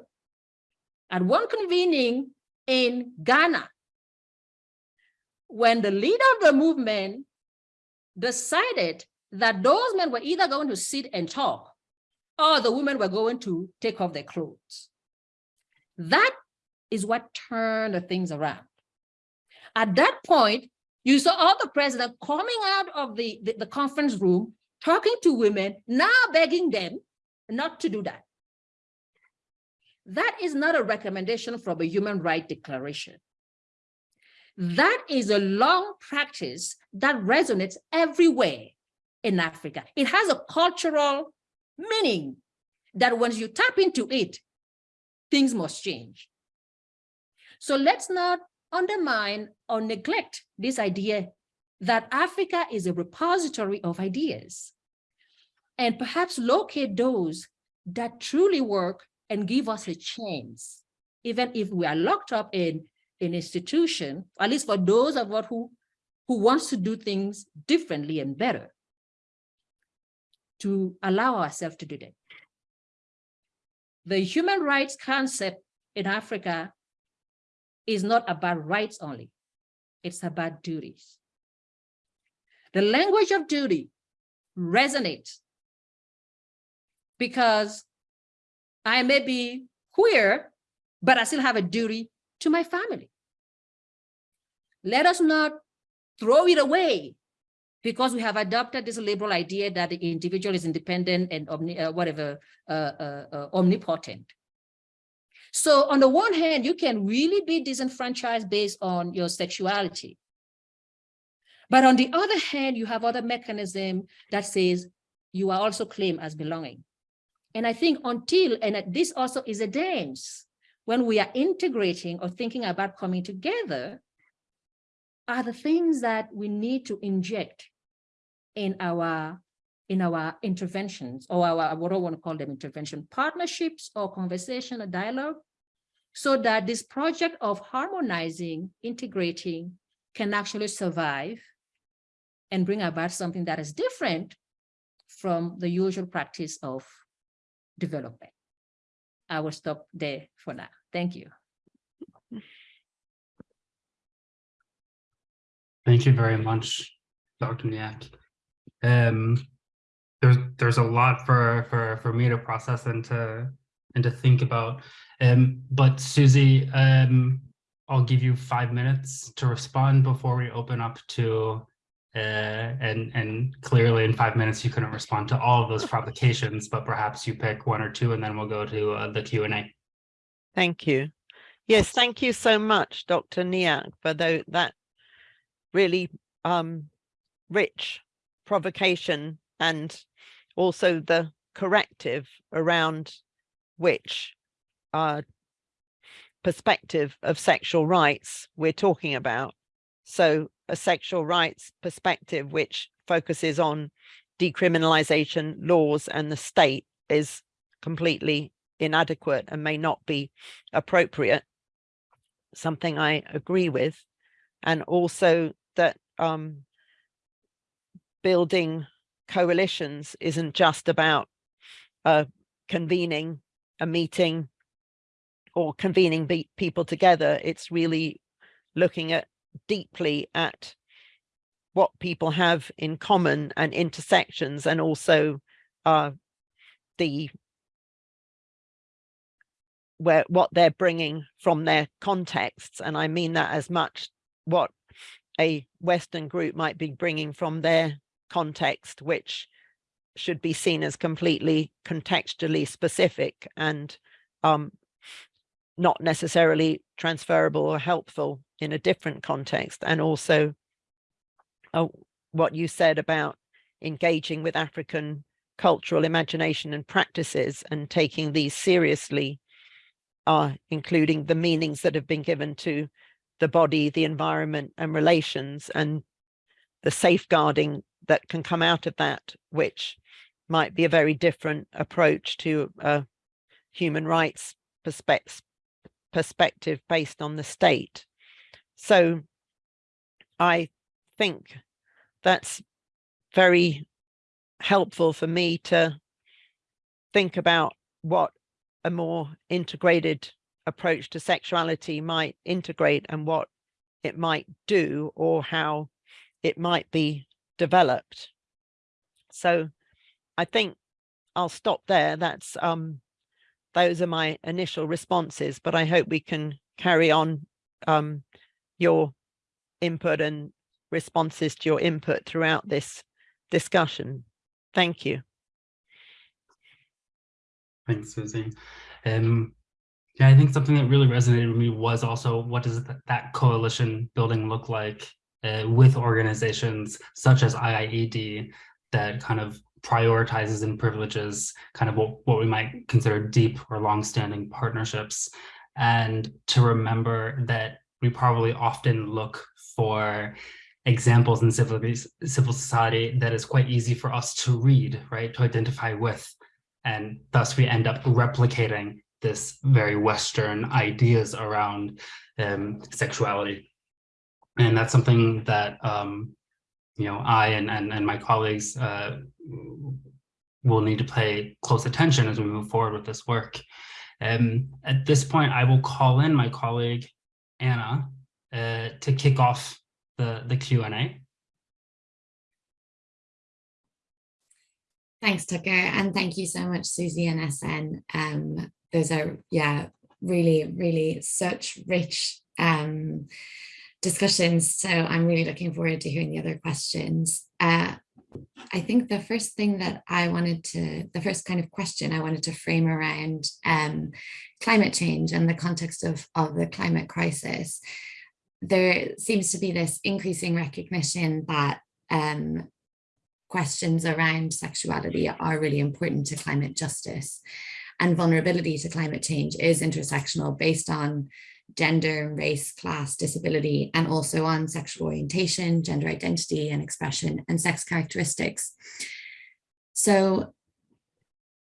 at one convening in Ghana, when the leader of the movement decided that those men were either going to sit and talk or the women were going to take off their clothes. That is what turned the things around. At that point, you saw all the president coming out of the, the, the conference room, talking to women, now begging them not to do that. That is not a recommendation from a human right declaration. That is a long practice that resonates everywhere in Africa. It has a cultural meaning that once you tap into it, things must change. So let's not undermine or neglect this idea that Africa is a repository of ideas and perhaps locate those that truly work and give us a chance, even if we are locked up in an institution, at least for those of us who, who wants to do things differently and better, to allow ourselves to do that. The human rights concept in Africa is not about rights only, it's about duties. The language of duty resonates because I may be queer, but I still have a duty to my family. Let us not throw it away because we have adopted this liberal idea that the individual is independent and omni, uh, whatever, uh, uh, uh omnipotent. So on the one hand, you can really be disenfranchised based on your sexuality. But on the other hand, you have other mechanism that says you are also claimed as belonging. And I think until, and this also is a dance, when we are integrating or thinking about coming together, are the things that we need to inject in our in our interventions or our what I want to call them intervention partnerships or conversation or dialogue so that this project of harmonizing integrating can actually survive and bring about something that is different from the usual practice of development. I will stop there for now. Thank you. Thank you very much, Dr. Nyeck. Um, there's there's a lot for for for me to process and to and to think about. Um, but Susie, um, I'll give you five minutes to respond before we open up to uh, and and clearly in five minutes you couldn't respond to all of those provocations, but perhaps you pick one or two and then we'll go to uh, the Q&A. Thank you. Yes, thank you so much, Dr. Nyeck, for that really um, rich provocation and also the corrective around which uh, perspective of sexual rights we're talking about. So a sexual rights perspective, which focuses on decriminalization laws and the state is completely inadequate and may not be appropriate, something I agree with. And also that um, building coalitions isn't just about uh, convening a meeting or convening people together. It's really looking at deeply at what people have in common and intersections and also uh, the where what they're bringing from their contexts and I mean that as much what a Western group might be bringing from their context which should be seen as completely contextually specific and um, not necessarily transferable or helpful in a different context. And also uh, what you said about engaging with African cultural imagination and practices and taking these seriously, uh, including the meanings that have been given to the body, the environment and relations and the safeguarding that can come out of that, which might be a very different approach to a human rights perspective perspective based on the state. So I think that's very helpful for me to think about what a more integrated approach to sexuality might integrate and what it might do or how it might be developed. So I think I'll stop there. That's um, those are my initial responses, but I hope we can carry on um, your input and responses to your input throughout this discussion. Thank you. Thanks, Susie. Um, yeah, I think something that really resonated with me was also what does that coalition building look like uh, with organizations such as IIED that kind of prioritizes and privileges kind of what, what we might consider deep or long-standing partnerships and to remember that we probably often look for examples in civil, civil society that is quite easy for us to read, right, to identify with. And thus we end up replicating this very Western ideas around um, sexuality. And that's something that, um, you know, I and, and, and my colleagues uh, will need to pay close attention as we move forward with this work. Um, at this point, I will call in my colleague, Anna, uh, to kick off the, the Q&A. Thanks, Tucker, and thank you so much, Susie and SN. Um, those are, yeah, really, really such rich um, discussions. So I'm really looking forward to hearing the other questions. Uh, I think the first thing that I wanted to, the first kind of question I wanted to frame around um, climate change and the context of, of the climate crisis, there seems to be this increasing recognition that um, questions around sexuality are really important to climate justice and vulnerability to climate change is intersectional based on gender, race, class, disability, and also on sexual orientation, gender identity and expression, and sex characteristics. So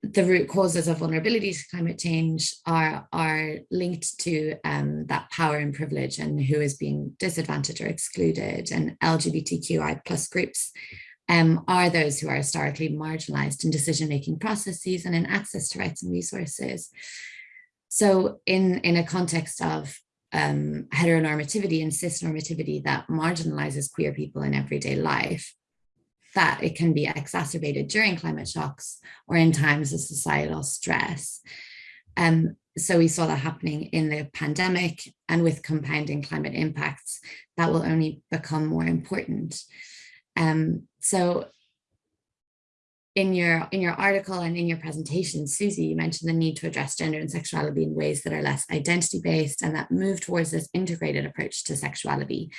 the root causes of vulnerability to climate change are, are linked to um, that power and privilege and who is being disadvantaged or excluded and LGBTQI plus groups um, are those who are historically marginalized in decision-making processes and in access to rights and resources. So in, in a context of um, heteronormativity and cisnormativity that marginalizes queer people in everyday life, that it can be exacerbated during climate shocks or in times of societal stress. Um, so we saw that happening in the pandemic and with compounding climate impacts, that will only become more important. Um, so in your in your article and in your presentation, Susie, you mentioned the need to address gender and sexuality in ways that are less identity based and that move towards this integrated approach to sexuality.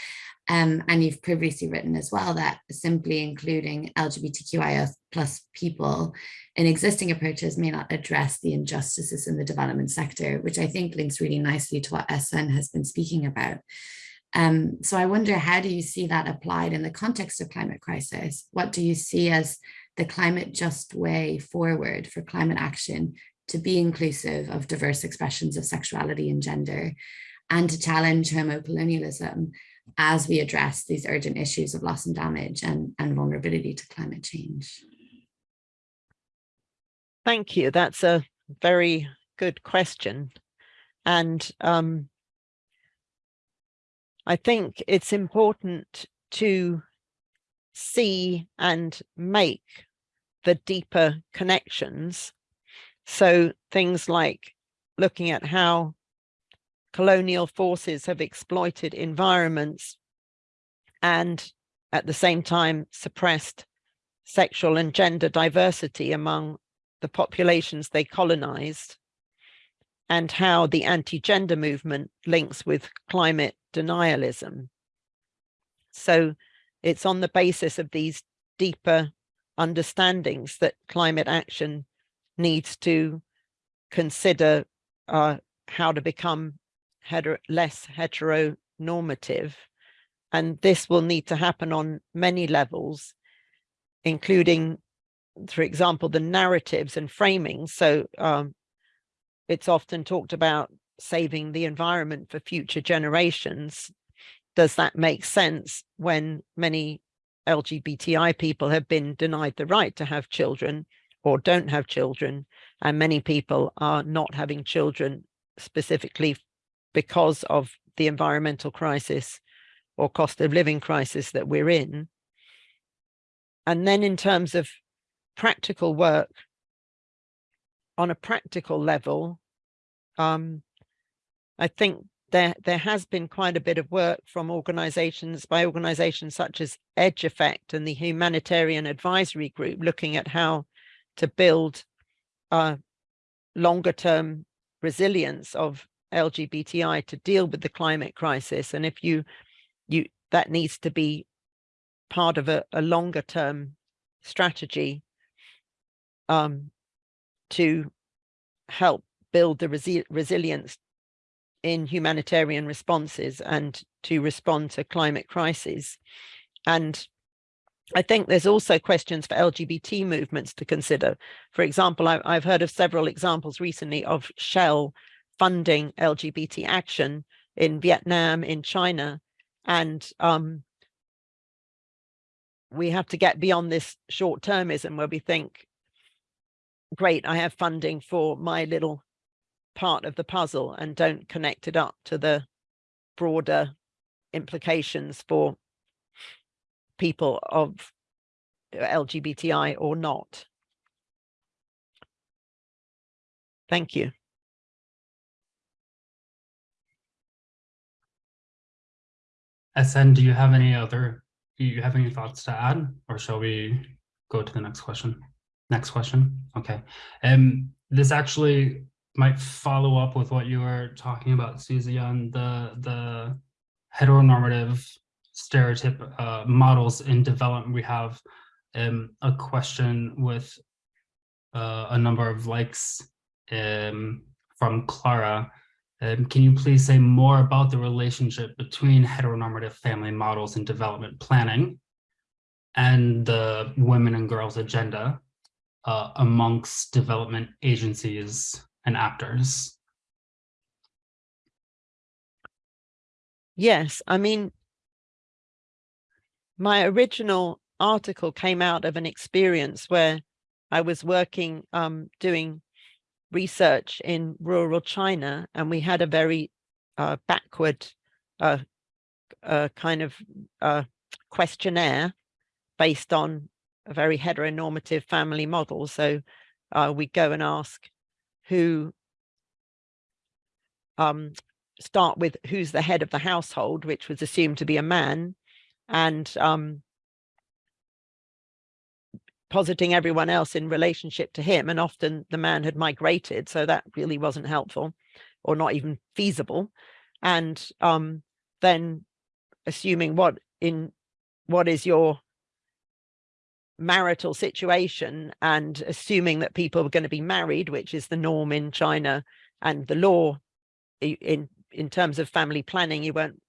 Um, and you've previously written as well that simply including LGBTQIA plus people in existing approaches may not address the injustices in the development sector, which I think links really nicely to what SN has been speaking about. Um, so I wonder, how do you see that applied in the context of climate crisis? What do you see as the climate just way forward for climate action to be inclusive of diverse expressions of sexuality and gender and to challenge homocolonialism as we address these urgent issues of loss and damage and, and vulnerability to climate change. Thank you. That's a very good question. And um, I think it's important to see and make the deeper connections. So things like looking at how colonial forces have exploited environments and at the same time suppressed sexual and gender diversity among the populations they colonized and how the anti-gender movement links with climate denialism. So it's on the basis of these deeper understandings that climate action needs to consider uh, how to become hetero less heteronormative. And this will need to happen on many levels, including, for example, the narratives and framing. So um, it's often talked about saving the environment for future generations does that make sense when many LGBTI people have been denied the right to have children or don't have children, and many people are not having children specifically because of the environmental crisis or cost of living crisis that we're in. And then in terms of practical work, on a practical level, um, I think there, there has been quite a bit of work from organizations by organizations such as Edge Effect and the Humanitarian Advisory Group looking at how to build a longer term resilience of LGBTI to deal with the climate crisis. And if you, you that needs to be part of a, a longer term strategy um, to help build the resi resilience in humanitarian responses and to respond to climate crises. and I think there's also questions for LGBT movements to consider. For example, I, I've heard of several examples recently of Shell funding LGBT action in Vietnam, in China, and um, we have to get beyond this short-termism where we think, great, I have funding for my little part of the puzzle and don't connect it up to the broader implications for people of LGBTI or not. Thank you. SN, do you have any other, do you have any thoughts to add, or shall we go to the next question? Next question. Okay. Um, this actually might follow up with what you were talking about, Susie, on the the heteronormative stereotype uh, models in development. We have um, a question with uh, a number of likes um, from Clara. Um, can you please say more about the relationship between heteronormative family models in development planning and the women and girls agenda uh, amongst development agencies and actors? Yes, I mean, my original article came out of an experience where I was working, um, doing research in rural China, and we had a very uh, backward uh, uh, kind of uh, questionnaire based on a very heteronormative family model. So uh, we go and ask who um, start with who's the head of the household, which was assumed to be a man, and um, positing everyone else in relationship to him. And often the man had migrated, so that really wasn't helpful or not even feasible. And um, then assuming what in what is your marital situation and assuming that people were going to be married, which is the norm in China and the law in in terms of family planning, you weren't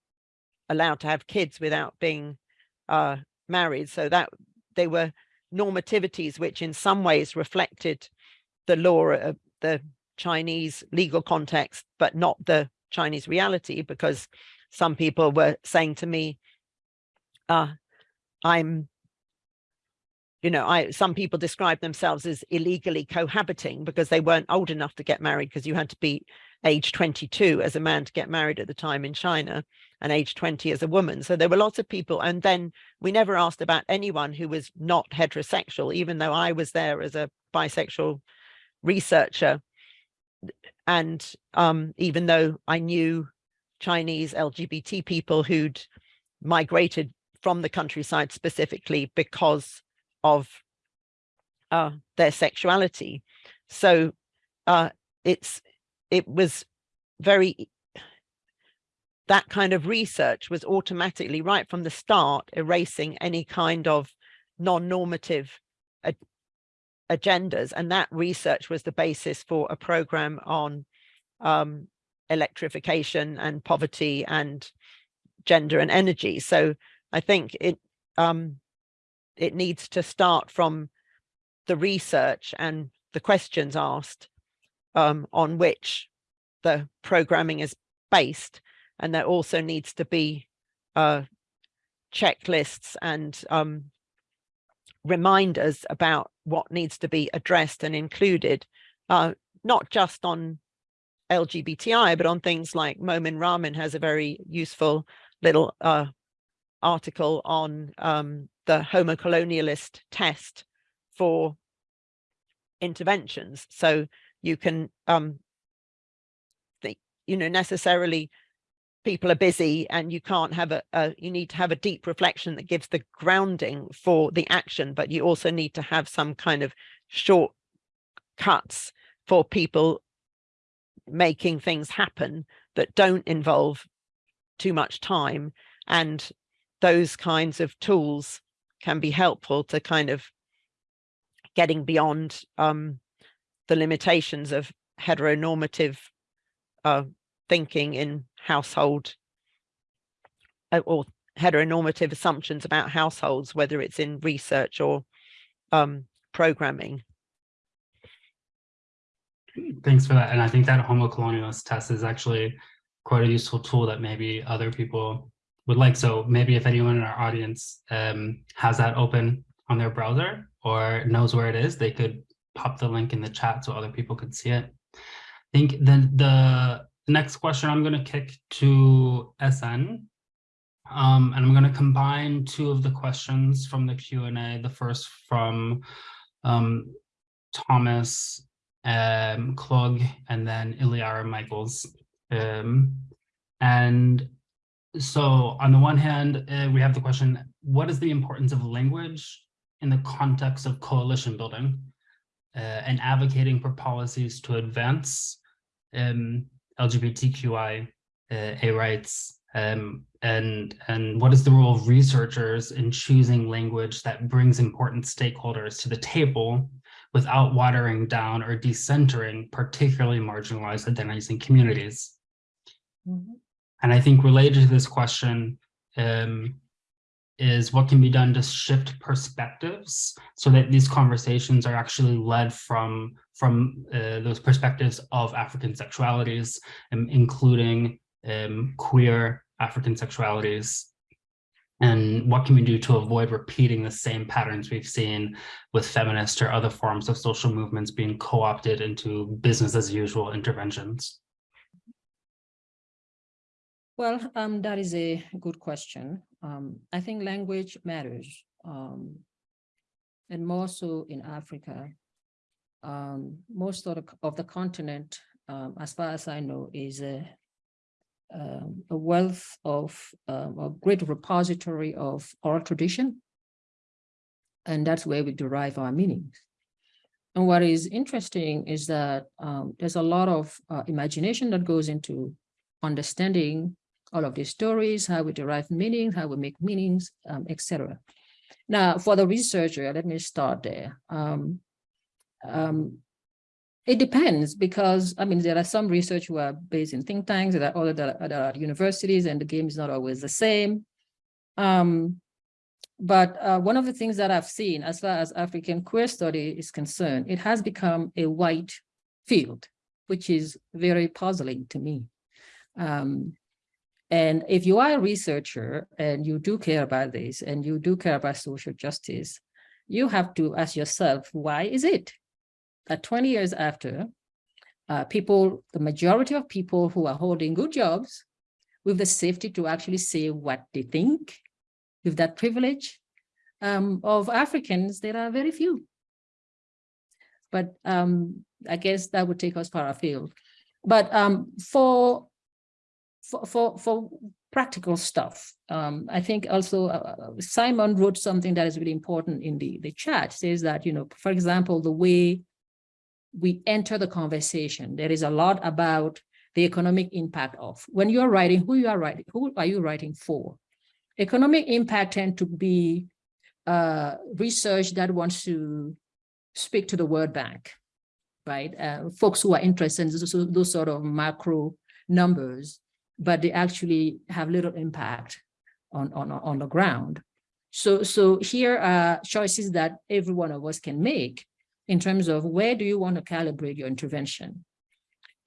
allowed to have kids without being uh, married. So that they were normativities which in some ways reflected the law of the Chinese legal context, but not the Chinese reality, because some people were saying to me, uh, I'm you know, I some people describe themselves as illegally cohabiting because they weren't old enough to get married because you had to be age 22 as a man to get married at the time in China and age 20 as a woman. So there were lots of people. And then we never asked about anyone who was not heterosexual, even though I was there as a bisexual researcher. And um, even though I knew Chinese LGBT people who'd migrated from the countryside specifically because of uh, their sexuality. So uh, it's it was very that kind of research was automatically right from the start erasing any kind of non-normative agendas and that research was the basis for a program on um, electrification and poverty and gender and energy so i think it um, it needs to start from the research and the questions asked um, on which the programming is based. And there also needs to be uh, checklists and um, reminders about what needs to be addressed and included, uh, not just on LGBTI, but on things like Momin Rahman has a very useful little uh, article on um, the homo colonialist test for interventions. So you can, um, you know, necessarily people are busy and you can't have a, a, you need to have a deep reflection that gives the grounding for the action, but you also need to have some kind of short cuts for people making things happen that don't involve too much time and those kinds of tools can be helpful to kind of getting beyond um, the limitations of heteronormative uh, thinking in household uh, or heteronormative assumptions about households, whether it's in research or um, programming. Thanks for that. And I think that homo colonialist test is actually quite a useful tool that maybe other people would like. So maybe if anyone in our audience um, has that open on their browser or knows where it is, they could pop the link in the chat so other people could see it. I think then the next question I'm going to kick to SN. Um, and I'm going to combine two of the questions from the Q&A. The first from um, Thomas um, Klug and then Iliara Michaels. Um, and so on the one hand, uh, we have the question, what is the importance of language in the context of coalition building uh, and advocating for policies to advance um, LGBTQI uh, A rights um, and and what is the role of researchers in choosing language that brings important stakeholders to the table without watering down or decentering particularly marginalized identities and communities. Mm -hmm. And I think related to this question um, is what can be done to shift perspectives so that these conversations are actually led from, from uh, those perspectives of African sexualities, um, including um, queer African sexualities and what can we do to avoid repeating the same patterns we've seen with feminist or other forms of social movements being co-opted into business as usual interventions? Well, um, that is a good question. Um, I think language matters, um, and more so in Africa. Um, most of the, of the continent, um, as far as I know, is a um, a wealth of a great repository of oral tradition. And that's where we derive our meanings. And what is interesting is that there's a lot of uh, imagination that goes into understanding all of these stories, how we derive meanings, how we make meanings, um, etc. Now, for the researcher, let me start there. Um, um, it depends because, I mean, there are some research who are based in think tanks, there are other that are, at universities and the game is not always the same. Um, but uh, one of the things that I've seen as far as African queer study is concerned, it has become a white field, which is very puzzling to me. Um, and if you are a researcher and you do care about this and you do care about social justice, you have to ask yourself, why is it? that 20 years after, uh, people, the majority of people who are holding good jobs with the safety to actually say what they think, with that privilege um, of Africans, there are very few. But um, I guess that would take us far afield. But um, for, for, for, practical stuff, um, I think also uh, uh, Simon wrote something that is really important in the, the chat, says that, you know, for example, the way we enter the conversation. There is a lot about the economic impact of when you're writing, who you are writing, who are you writing for? Economic impact tend to be uh, research that wants to speak to the World Bank, right? Uh, folks who are interested in those, those sort of macro numbers, but they actually have little impact on, on, on the ground. So, so here are choices that every one of us can make in terms of where do you want to calibrate your intervention?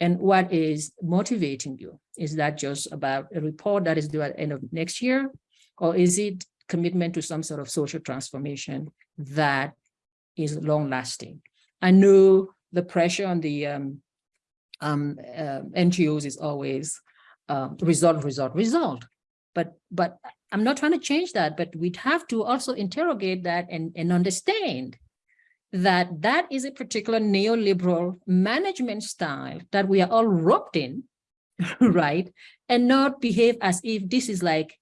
And what is motivating you? Is that just about a report that is due at the end of next year? Or is it commitment to some sort of social transformation that is long lasting? I know the pressure on the um, um, uh, NGOs is always uh, result, result, result. But, but I'm not trying to change that, but we'd have to also interrogate that and, and understand that that is a particular neoliberal management style that we are all roped in, right? And not behave as if this is like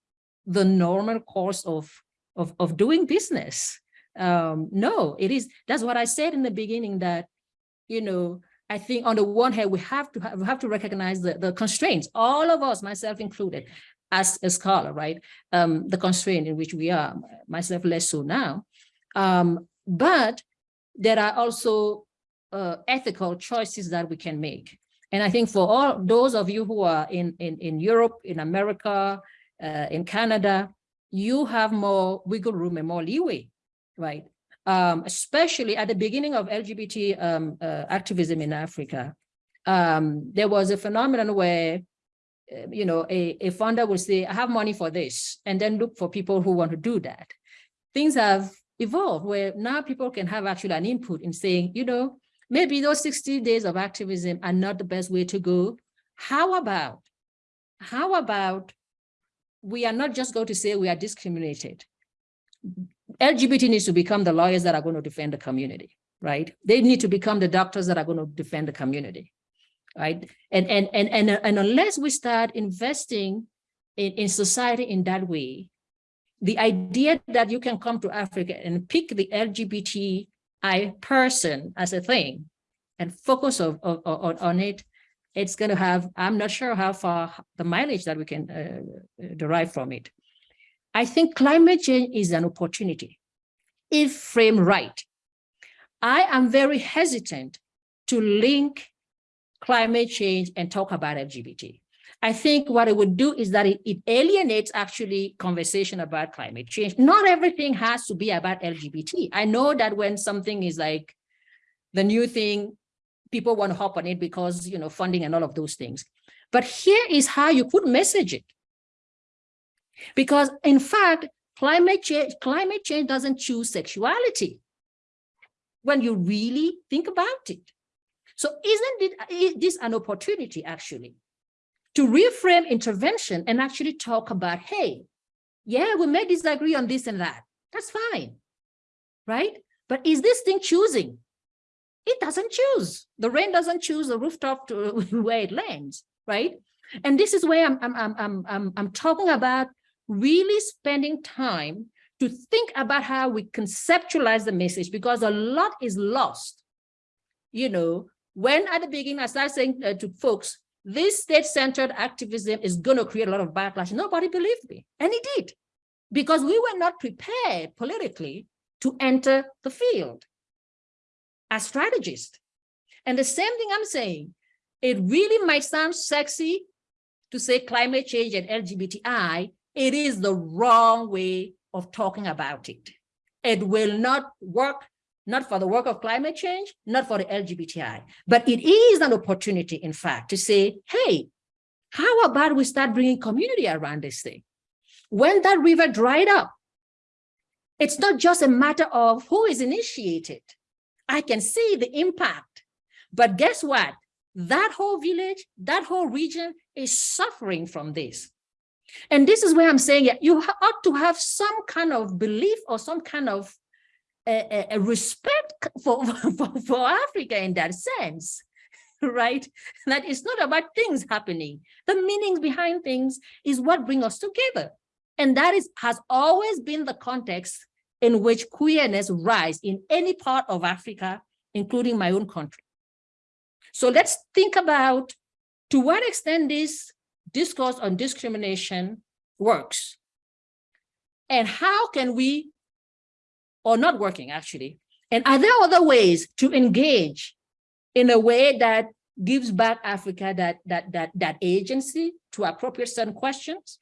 the normal course of, of, of doing business. Um, no, it is, that's what I said in the beginning that, you know, I think on the one hand, we have to have, we have to recognize the, the constraints, all of us, myself included, as a scholar, right? Um, the constraint in which we are, myself less so now. Um, but there are also uh, ethical choices that we can make. And I think for all those of you who are in, in, in Europe, in America, uh, in Canada, you have more wiggle room and more leeway, right? Um, especially at the beginning of LGBT um, uh, activism in Africa, um, there was a phenomenon where, uh, you know, a, a funder would say, I have money for this, and then look for people who want to do that. Things have evolved where now people can have actually an input in saying, you know, maybe those 60 days of activism are not the best way to go. How about, how about we are not just going to say we are discriminated. LGBT needs to become the lawyers that are going to defend the community, right? They need to become the doctors that are going to defend the community, right? And, and, and, and, and unless we start investing in, in society in that way, the idea that you can come to Africa and pick the LGBTI person as a thing and focus of, of, on, on it, it's going to have, I'm not sure how far the mileage that we can uh, derive from it. I think climate change is an opportunity if framed right. I am very hesitant to link climate change and talk about LGBT. I think what it would do is that it, it, alienates actually conversation about climate change. Not everything has to be about LGBT. I know that when something is like the new thing, people want to hop on it because, you know, funding and all of those things. But here is how you could message it. Because in fact, climate change, climate change doesn't choose sexuality when you really think about it. So isn't this an opportunity actually to reframe intervention and actually talk about, hey, yeah, we may disagree on this and that. That's fine, right? But is this thing choosing? It doesn't choose. The rain doesn't choose the rooftop to where it lands, right? And this is where I'm, I'm, I'm, I'm, I'm talking about really spending time to think about how we conceptualize the message because a lot is lost. You know, when at the beginning I started saying uh, to folks, this state-centered activism is going to create a lot of backlash. Nobody believed me, and it did, because we were not prepared politically to enter the field as strategists. And the same thing I'm saying, it really might sound sexy to say climate change and LGBTI, it is the wrong way of talking about it. It will not work, not for the work of climate change, not for the LGBTI, but it is an opportunity, in fact, to say, hey, how about we start bringing community around this thing? When that river dried up, it's not just a matter of who is initiated. I can see the impact, but guess what? That whole village, that whole region is suffering from this. And this is where I'm saying yeah, you ought to have some kind of belief or some kind of a, respect for, for, for Africa in that sense, right? That it's not about things happening. The meanings behind things is what bring us together. And that is has always been the context in which queerness rise in any part of Africa, including my own country. So let's think about to what extent this discourse on discrimination works and how can we, or not working actually, and are there other ways to engage in a way that gives back Africa that, that, that, that agency to appropriate certain questions?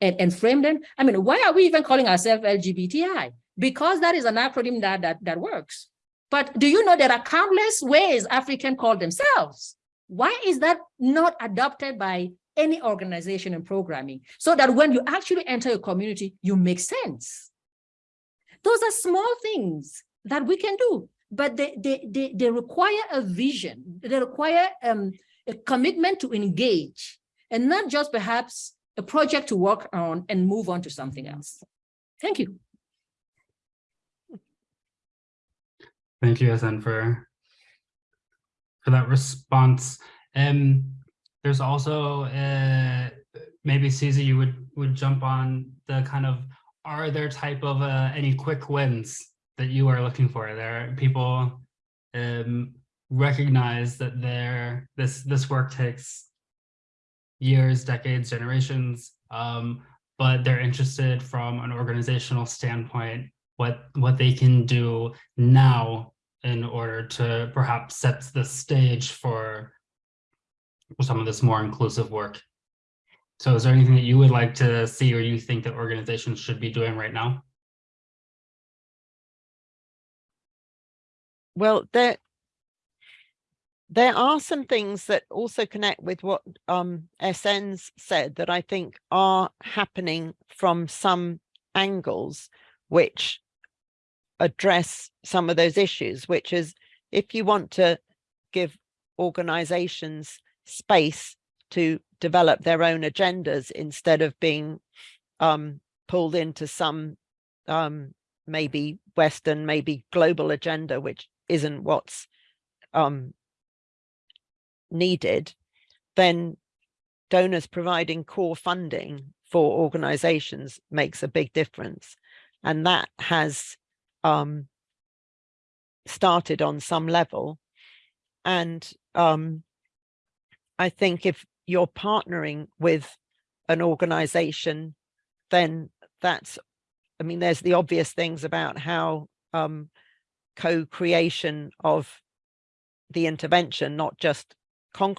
and, and frame them. I mean, why are we even calling ourselves LGBTI? Because that is an acronym that, that, that works. But do you know there are countless ways African call themselves? Why is that not adopted by any organization and programming so that when you actually enter a community, you make sense? Those are small things that we can do, but they, they, they, they require a vision. They require um, a commitment to engage and not just perhaps a project to work on and move on to something else. Thank you. Thank you, SN, for, for that response. Um, there's also, uh, maybe Susie, you would, would jump on the kind of, are there type of uh, any quick wins that you are looking for? There people um, recognize that there this this work takes years, decades, generations, um, but they're interested from an organizational standpoint, what, what they can do now in order to perhaps set the stage for some of this more inclusive work. So is there anything that you would like to see or you think that organizations should be doing right now? Well, there, there are some things that also connect with what um, SN's said that I think are happening from some angles, which address some of those issues, which is if you want to give organizations space to develop their own agendas instead of being um, pulled into some um, maybe Western, maybe global agenda, which isn't what's um, needed, then donors providing core funding for organizations makes a big difference. And that has um, started on some level. And um, I think if you're partnering with an organization, then that's, I mean, there's the obvious things about how um, co-creation of the intervention, not just kind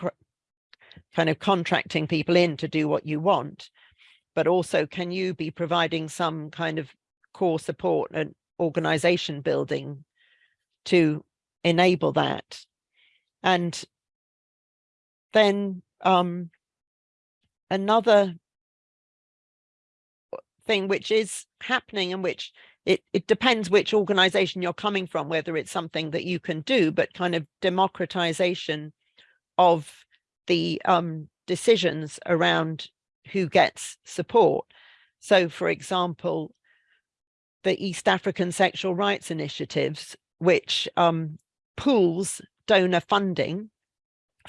of contracting people in to do what you want, but also can you be providing some kind of core support and organization building to enable that. And then um, another thing which is happening and which it, it depends which organization you're coming from, whether it's something that you can do, but kind of democratization of the um, decisions around who gets support. So, for example, the East African Sexual Rights Initiatives, which um, pools donor funding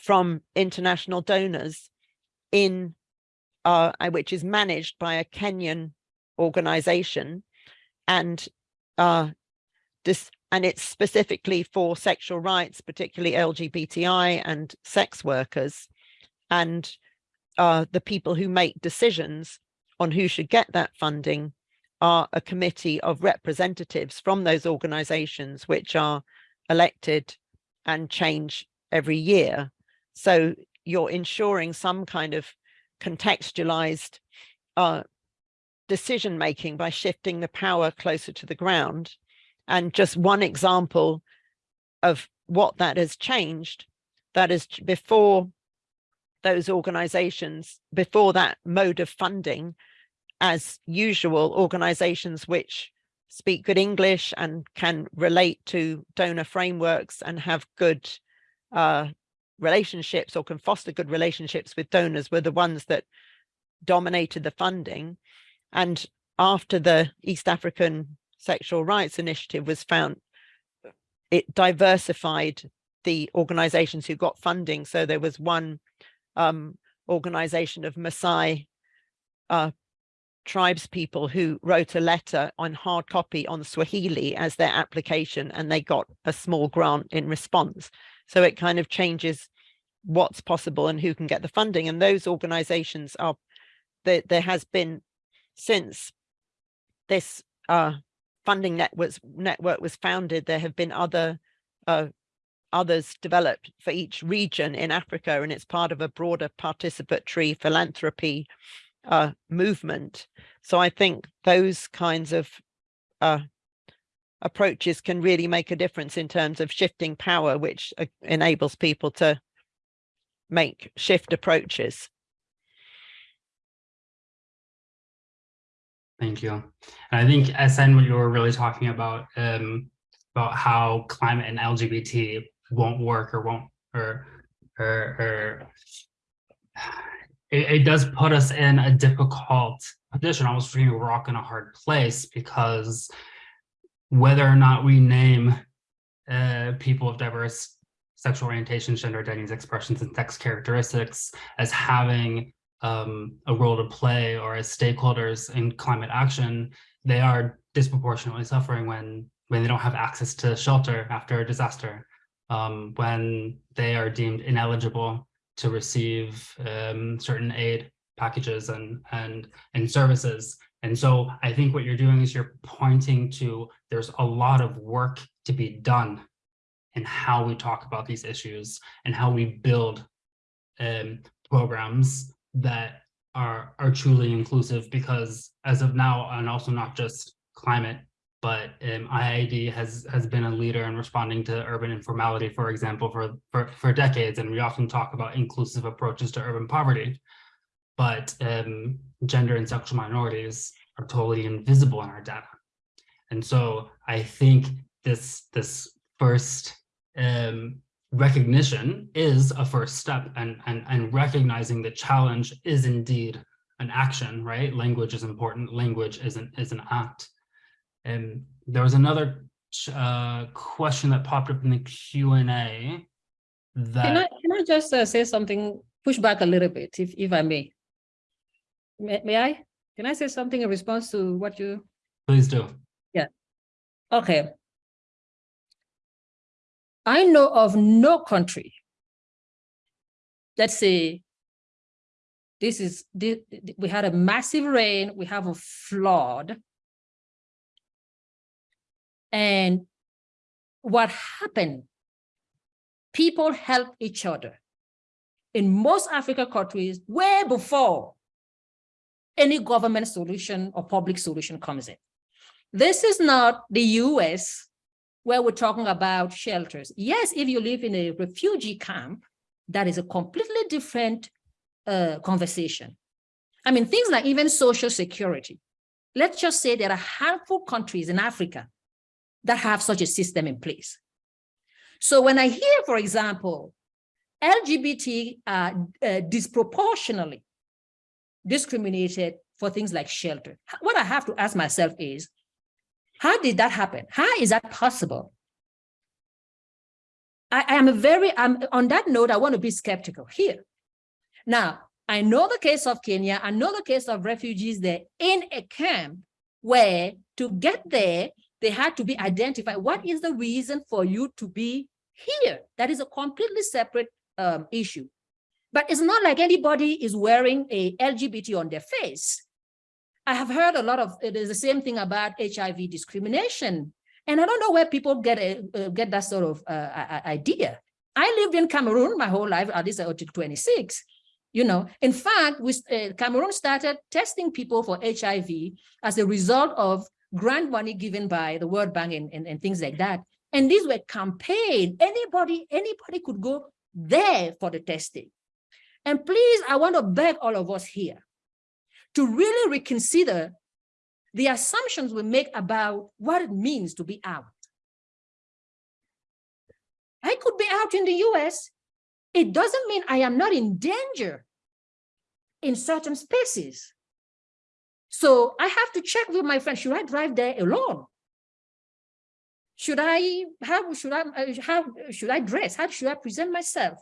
from international donors in, uh, which is managed by a Kenyan organization and uh, this and it's specifically for sexual rights, particularly LGBTI and sex workers. And uh, the people who make decisions on who should get that funding are a committee of representatives from those organizations, which are elected and change every year. So you're ensuring some kind of contextualized uh, decision making by shifting the power closer to the ground. And just one example of what that has changed, that is before those organizations, before that mode of funding, as usual, organizations which speak good English and can relate to donor frameworks and have good uh, relationships or can foster good relationships with donors were the ones that dominated the funding. And after the East African Sexual Rights Initiative was found, it diversified the organizations who got funding. So there was one um, organization of Maasai uh, tribes people who wrote a letter on hard copy on Swahili as their application and they got a small grant in response. So it kind of changes what's possible and who can get the funding. And those organizations are, there, there has been since this uh, funding networks network was founded, there have been other uh, others developed for each region in Africa, and it's part of a broader participatory philanthropy uh, movement. So I think those kinds of uh, approaches can really make a difference in terms of shifting power, which uh, enables people to make shift approaches. Thank you. And I think SN, what you were really talking about, um, about how climate and LGBT won't work or won't, or, or, or it, it does put us in a difficult position, almost between a rock in a hard place, because whether or not we name uh, people of diverse sexual orientations, gender identities, expressions, and sex characteristics as having um, a role to play or as stakeholders in climate action, they are disproportionately suffering when when they don't have access to shelter after a disaster, um, when they are deemed ineligible to receive um, certain aid packages and and and services. And so I think what you're doing is you're pointing to there's a lot of work to be done in how we talk about these issues and how we build um, programs that are are truly inclusive because as of now, and also not just climate, but um, IIED has has been a leader in responding to urban informality, for example, for, for, for decades. And we often talk about inclusive approaches to urban poverty, but um, gender and sexual minorities are totally invisible in our data. And so I think this, this first um, recognition is a first step and, and, and recognizing the challenge is indeed an action, right? Language is important. Language is an, is an act. And there was another uh, question that popped up in the Q&A that Can I, can I just uh, say something, push back a little bit, if, if I may? May, may I? Can I say something in response to what you, please do. Yeah. Okay. I know of no country. Let's say this is, this, we had a massive rain, we have a flood. And what happened? People help each other. In most African countries, way before any government solution or public solution comes in. This is not the US where we're talking about shelters. Yes, if you live in a refugee camp, that is a completely different uh, conversation. I mean, things like even social security. Let's just say there are handful countries in Africa that have such a system in place. So when I hear, for example, LGBT are uh, disproportionately discriminated for things like shelter, what I have to ask myself is, how did that happen? How is that possible? I, I am a very, I'm, on that note, I want to be skeptical here. Now, I know the case of Kenya, I know the case of refugees there in a camp where to get there, they had to be identified. What is the reason for you to be here? That is a completely separate um, issue. But it's not like anybody is wearing a LGBT on their face. I have heard a lot of, it is the same thing about HIV discrimination. And I don't know where people get a, uh, get that sort of uh, idea. I lived in Cameroon my whole life, at least until 26. You know, in fact, we, uh, Cameroon started testing people for HIV as a result of grant money given by the World Bank and, and, and things like that. And these were campaign. Anybody, anybody could go there for the testing. And please, I want to beg all of us here to really reconsider the assumptions we make about what it means to be out. I could be out in the US. It doesn't mean I am not in danger in certain spaces. So I have to check with my friend, should I drive there alone? Should I, how should I, uh, how should I dress? How should I present myself?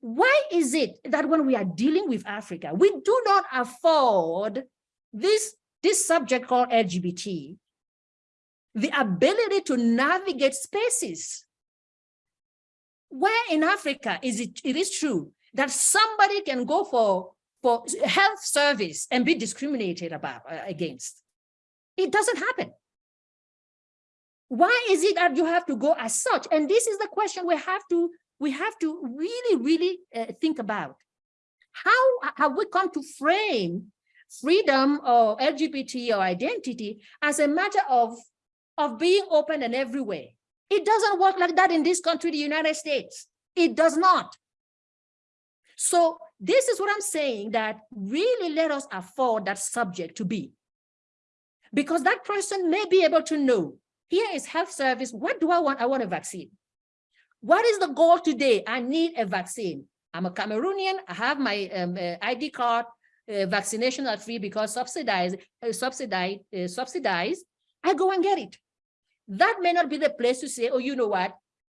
Why is it that when we are dealing with Africa, we do not afford this, this subject called LGBT, the ability to navigate spaces? Where in Africa is it, it is true that somebody can go for for health service and be discriminated about uh, against. It doesn't happen. Why is it that you have to go as such? And this is the question we have to we have to really, really uh, think about. How have we come to frame freedom or LGBT or identity as a matter of, of being open and everywhere? It doesn't work like that in this country, the United States. It does not. So this is what I'm saying that really let us afford that subject to be. Because that person may be able to know, here is health service, what do I want? I want a vaccine. What is the goal today? I need a vaccine. I'm a Cameroonian, I have my um, uh, ID card, uh, vaccination are free because subsidized, uh, subsidized, uh, subsidized, I go and get it. That may not be the place to say, oh, you know what,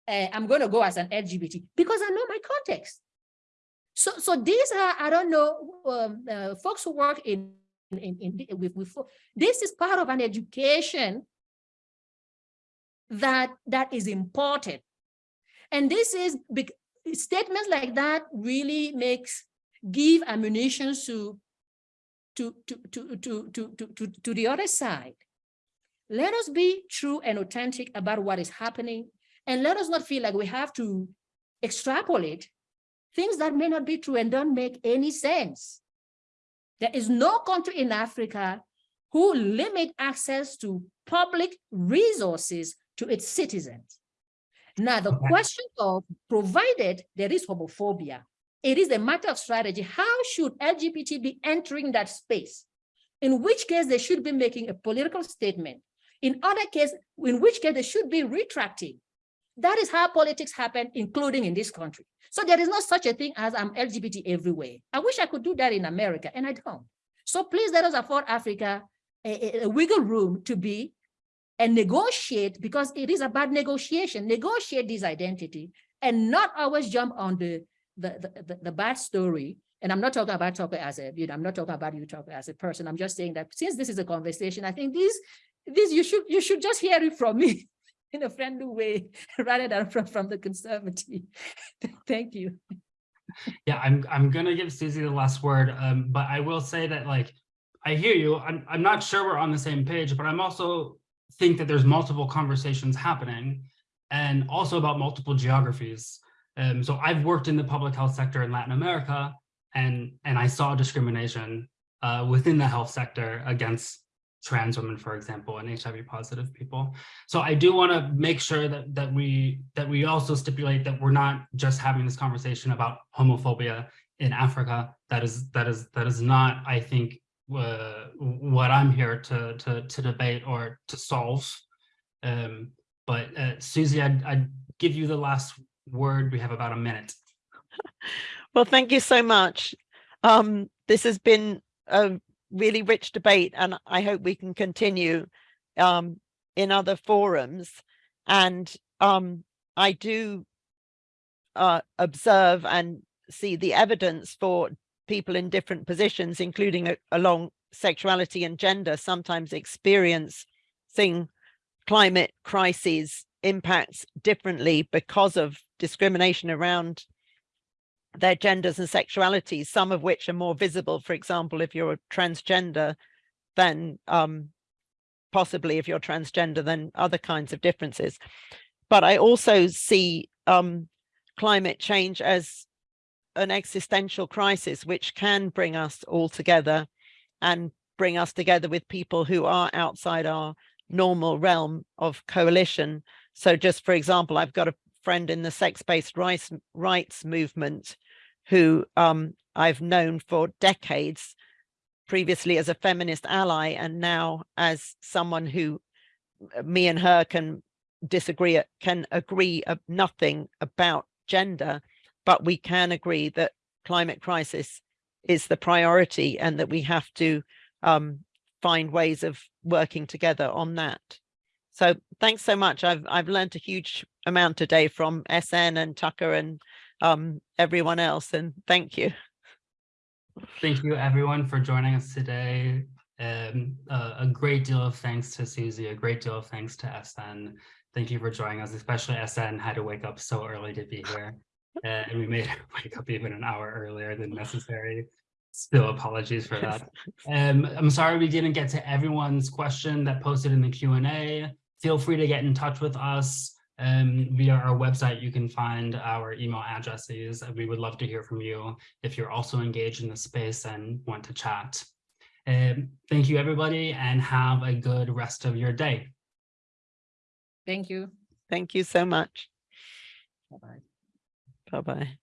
uh, I'm going to go as an LGBT because I know my context. So, so these are, I don't know, um, uh, folks who work in, in, in with, with, this is part of an education that, that is important. And this is statements like that really makes give ammunition to to to to to to to, to the other side. Let us be true and authentic about what is happening, and let us not feel like we have to extrapolate things that may not be true and don't make any sense. There is no country in Africa who limit access to public resources to its citizens. Now, the Okay. question of provided there is homophobia, it is a matter of strategy. How should LGBT be entering that space? In which case they should be making a political statement. In other case, in which case they should be retracting. That is how politics happen, including in this country. So there is no such a thing as I'm LGBT everywhere. I wish I could do that in America, and I don't. So please let us afford Africa a, a- a wiggle room to be and negotiate because it is about negotiation, negotiate this identity and not always jump on the, the, the, the, the bad story. And I'm not talking about Tucker as a, you know, I'm not talking about you Tucker as a person. I'm just saying that since this is a conversation, I think this, this you should, you should just hear it from me in a friendly way rather than from, from the conservative. Thank you. Yeah, I'm I'm gonna give Susie the last word, um, but I will say that like I hear you. I'm I'm not sure we're on the same page, but I'm also think that there's multiple conversations happening and also about multiple geographies. Um, so I've worked in the public health sector in Latin America and and I saw discrimination uh, within the health sector against trans women, for example, and HIV positive people. So I do want to make sure that that we that we also stipulate that we're not just having this conversation about homophobia in Africa. That is that is that is not, I think, uh, what I'm here to to to debate or to solve. Um, but uh, Susie, I'd, I'd give you the last word. We have about a minute. Well, thank you so much. Um, this has been a really rich debate and I hope we can continue um, in other forums. And um, I do uh, observe and see the evidence for people in different positions, including a- along sexuality and gender, sometimes experiencing climate crises impacts differently because of discrimination around their genders and sexualities, some of which are more visible, for example, if you're a transgender, than um, possibly if you're transgender, than other kinds of differences. But I also see um, climate change as an existential crisis, which can bring us all together and bring us together with people who are outside our normal realm of coalition. So just for example, I've got a friend in the sex-based rights, rights movement who um, I've known for decades, previously as a feminist ally and now as someone who uh, me and her can disagree, can agree nothing about gender, but we can agree that climate crisis is the priority and that we have to um, find ways of working together on that. So thanks so much. I've I've learned a huge amount today from SN and Tucker and um, everyone else, and thank you. Thank you everyone for joining us today. Um, uh, a great deal of thanks to Susie, a great deal of thanks to SN. Thank you for joining us, especially SN had to wake up so early to be here. Uh, and we made her wake up even an hour earlier than necessary. Still apologies for that. Um, I'm sorry we didn't get to everyone's question that posted in the Q&A. Feel free to get in touch with us um, via our website. You can find our email addresses. We would love to hear from you if you're also engaged in the space and want to chat. Um, thank you, everybody, and have a good rest of your day. Thank you. Thank you so much. Bye-bye. Bye-bye.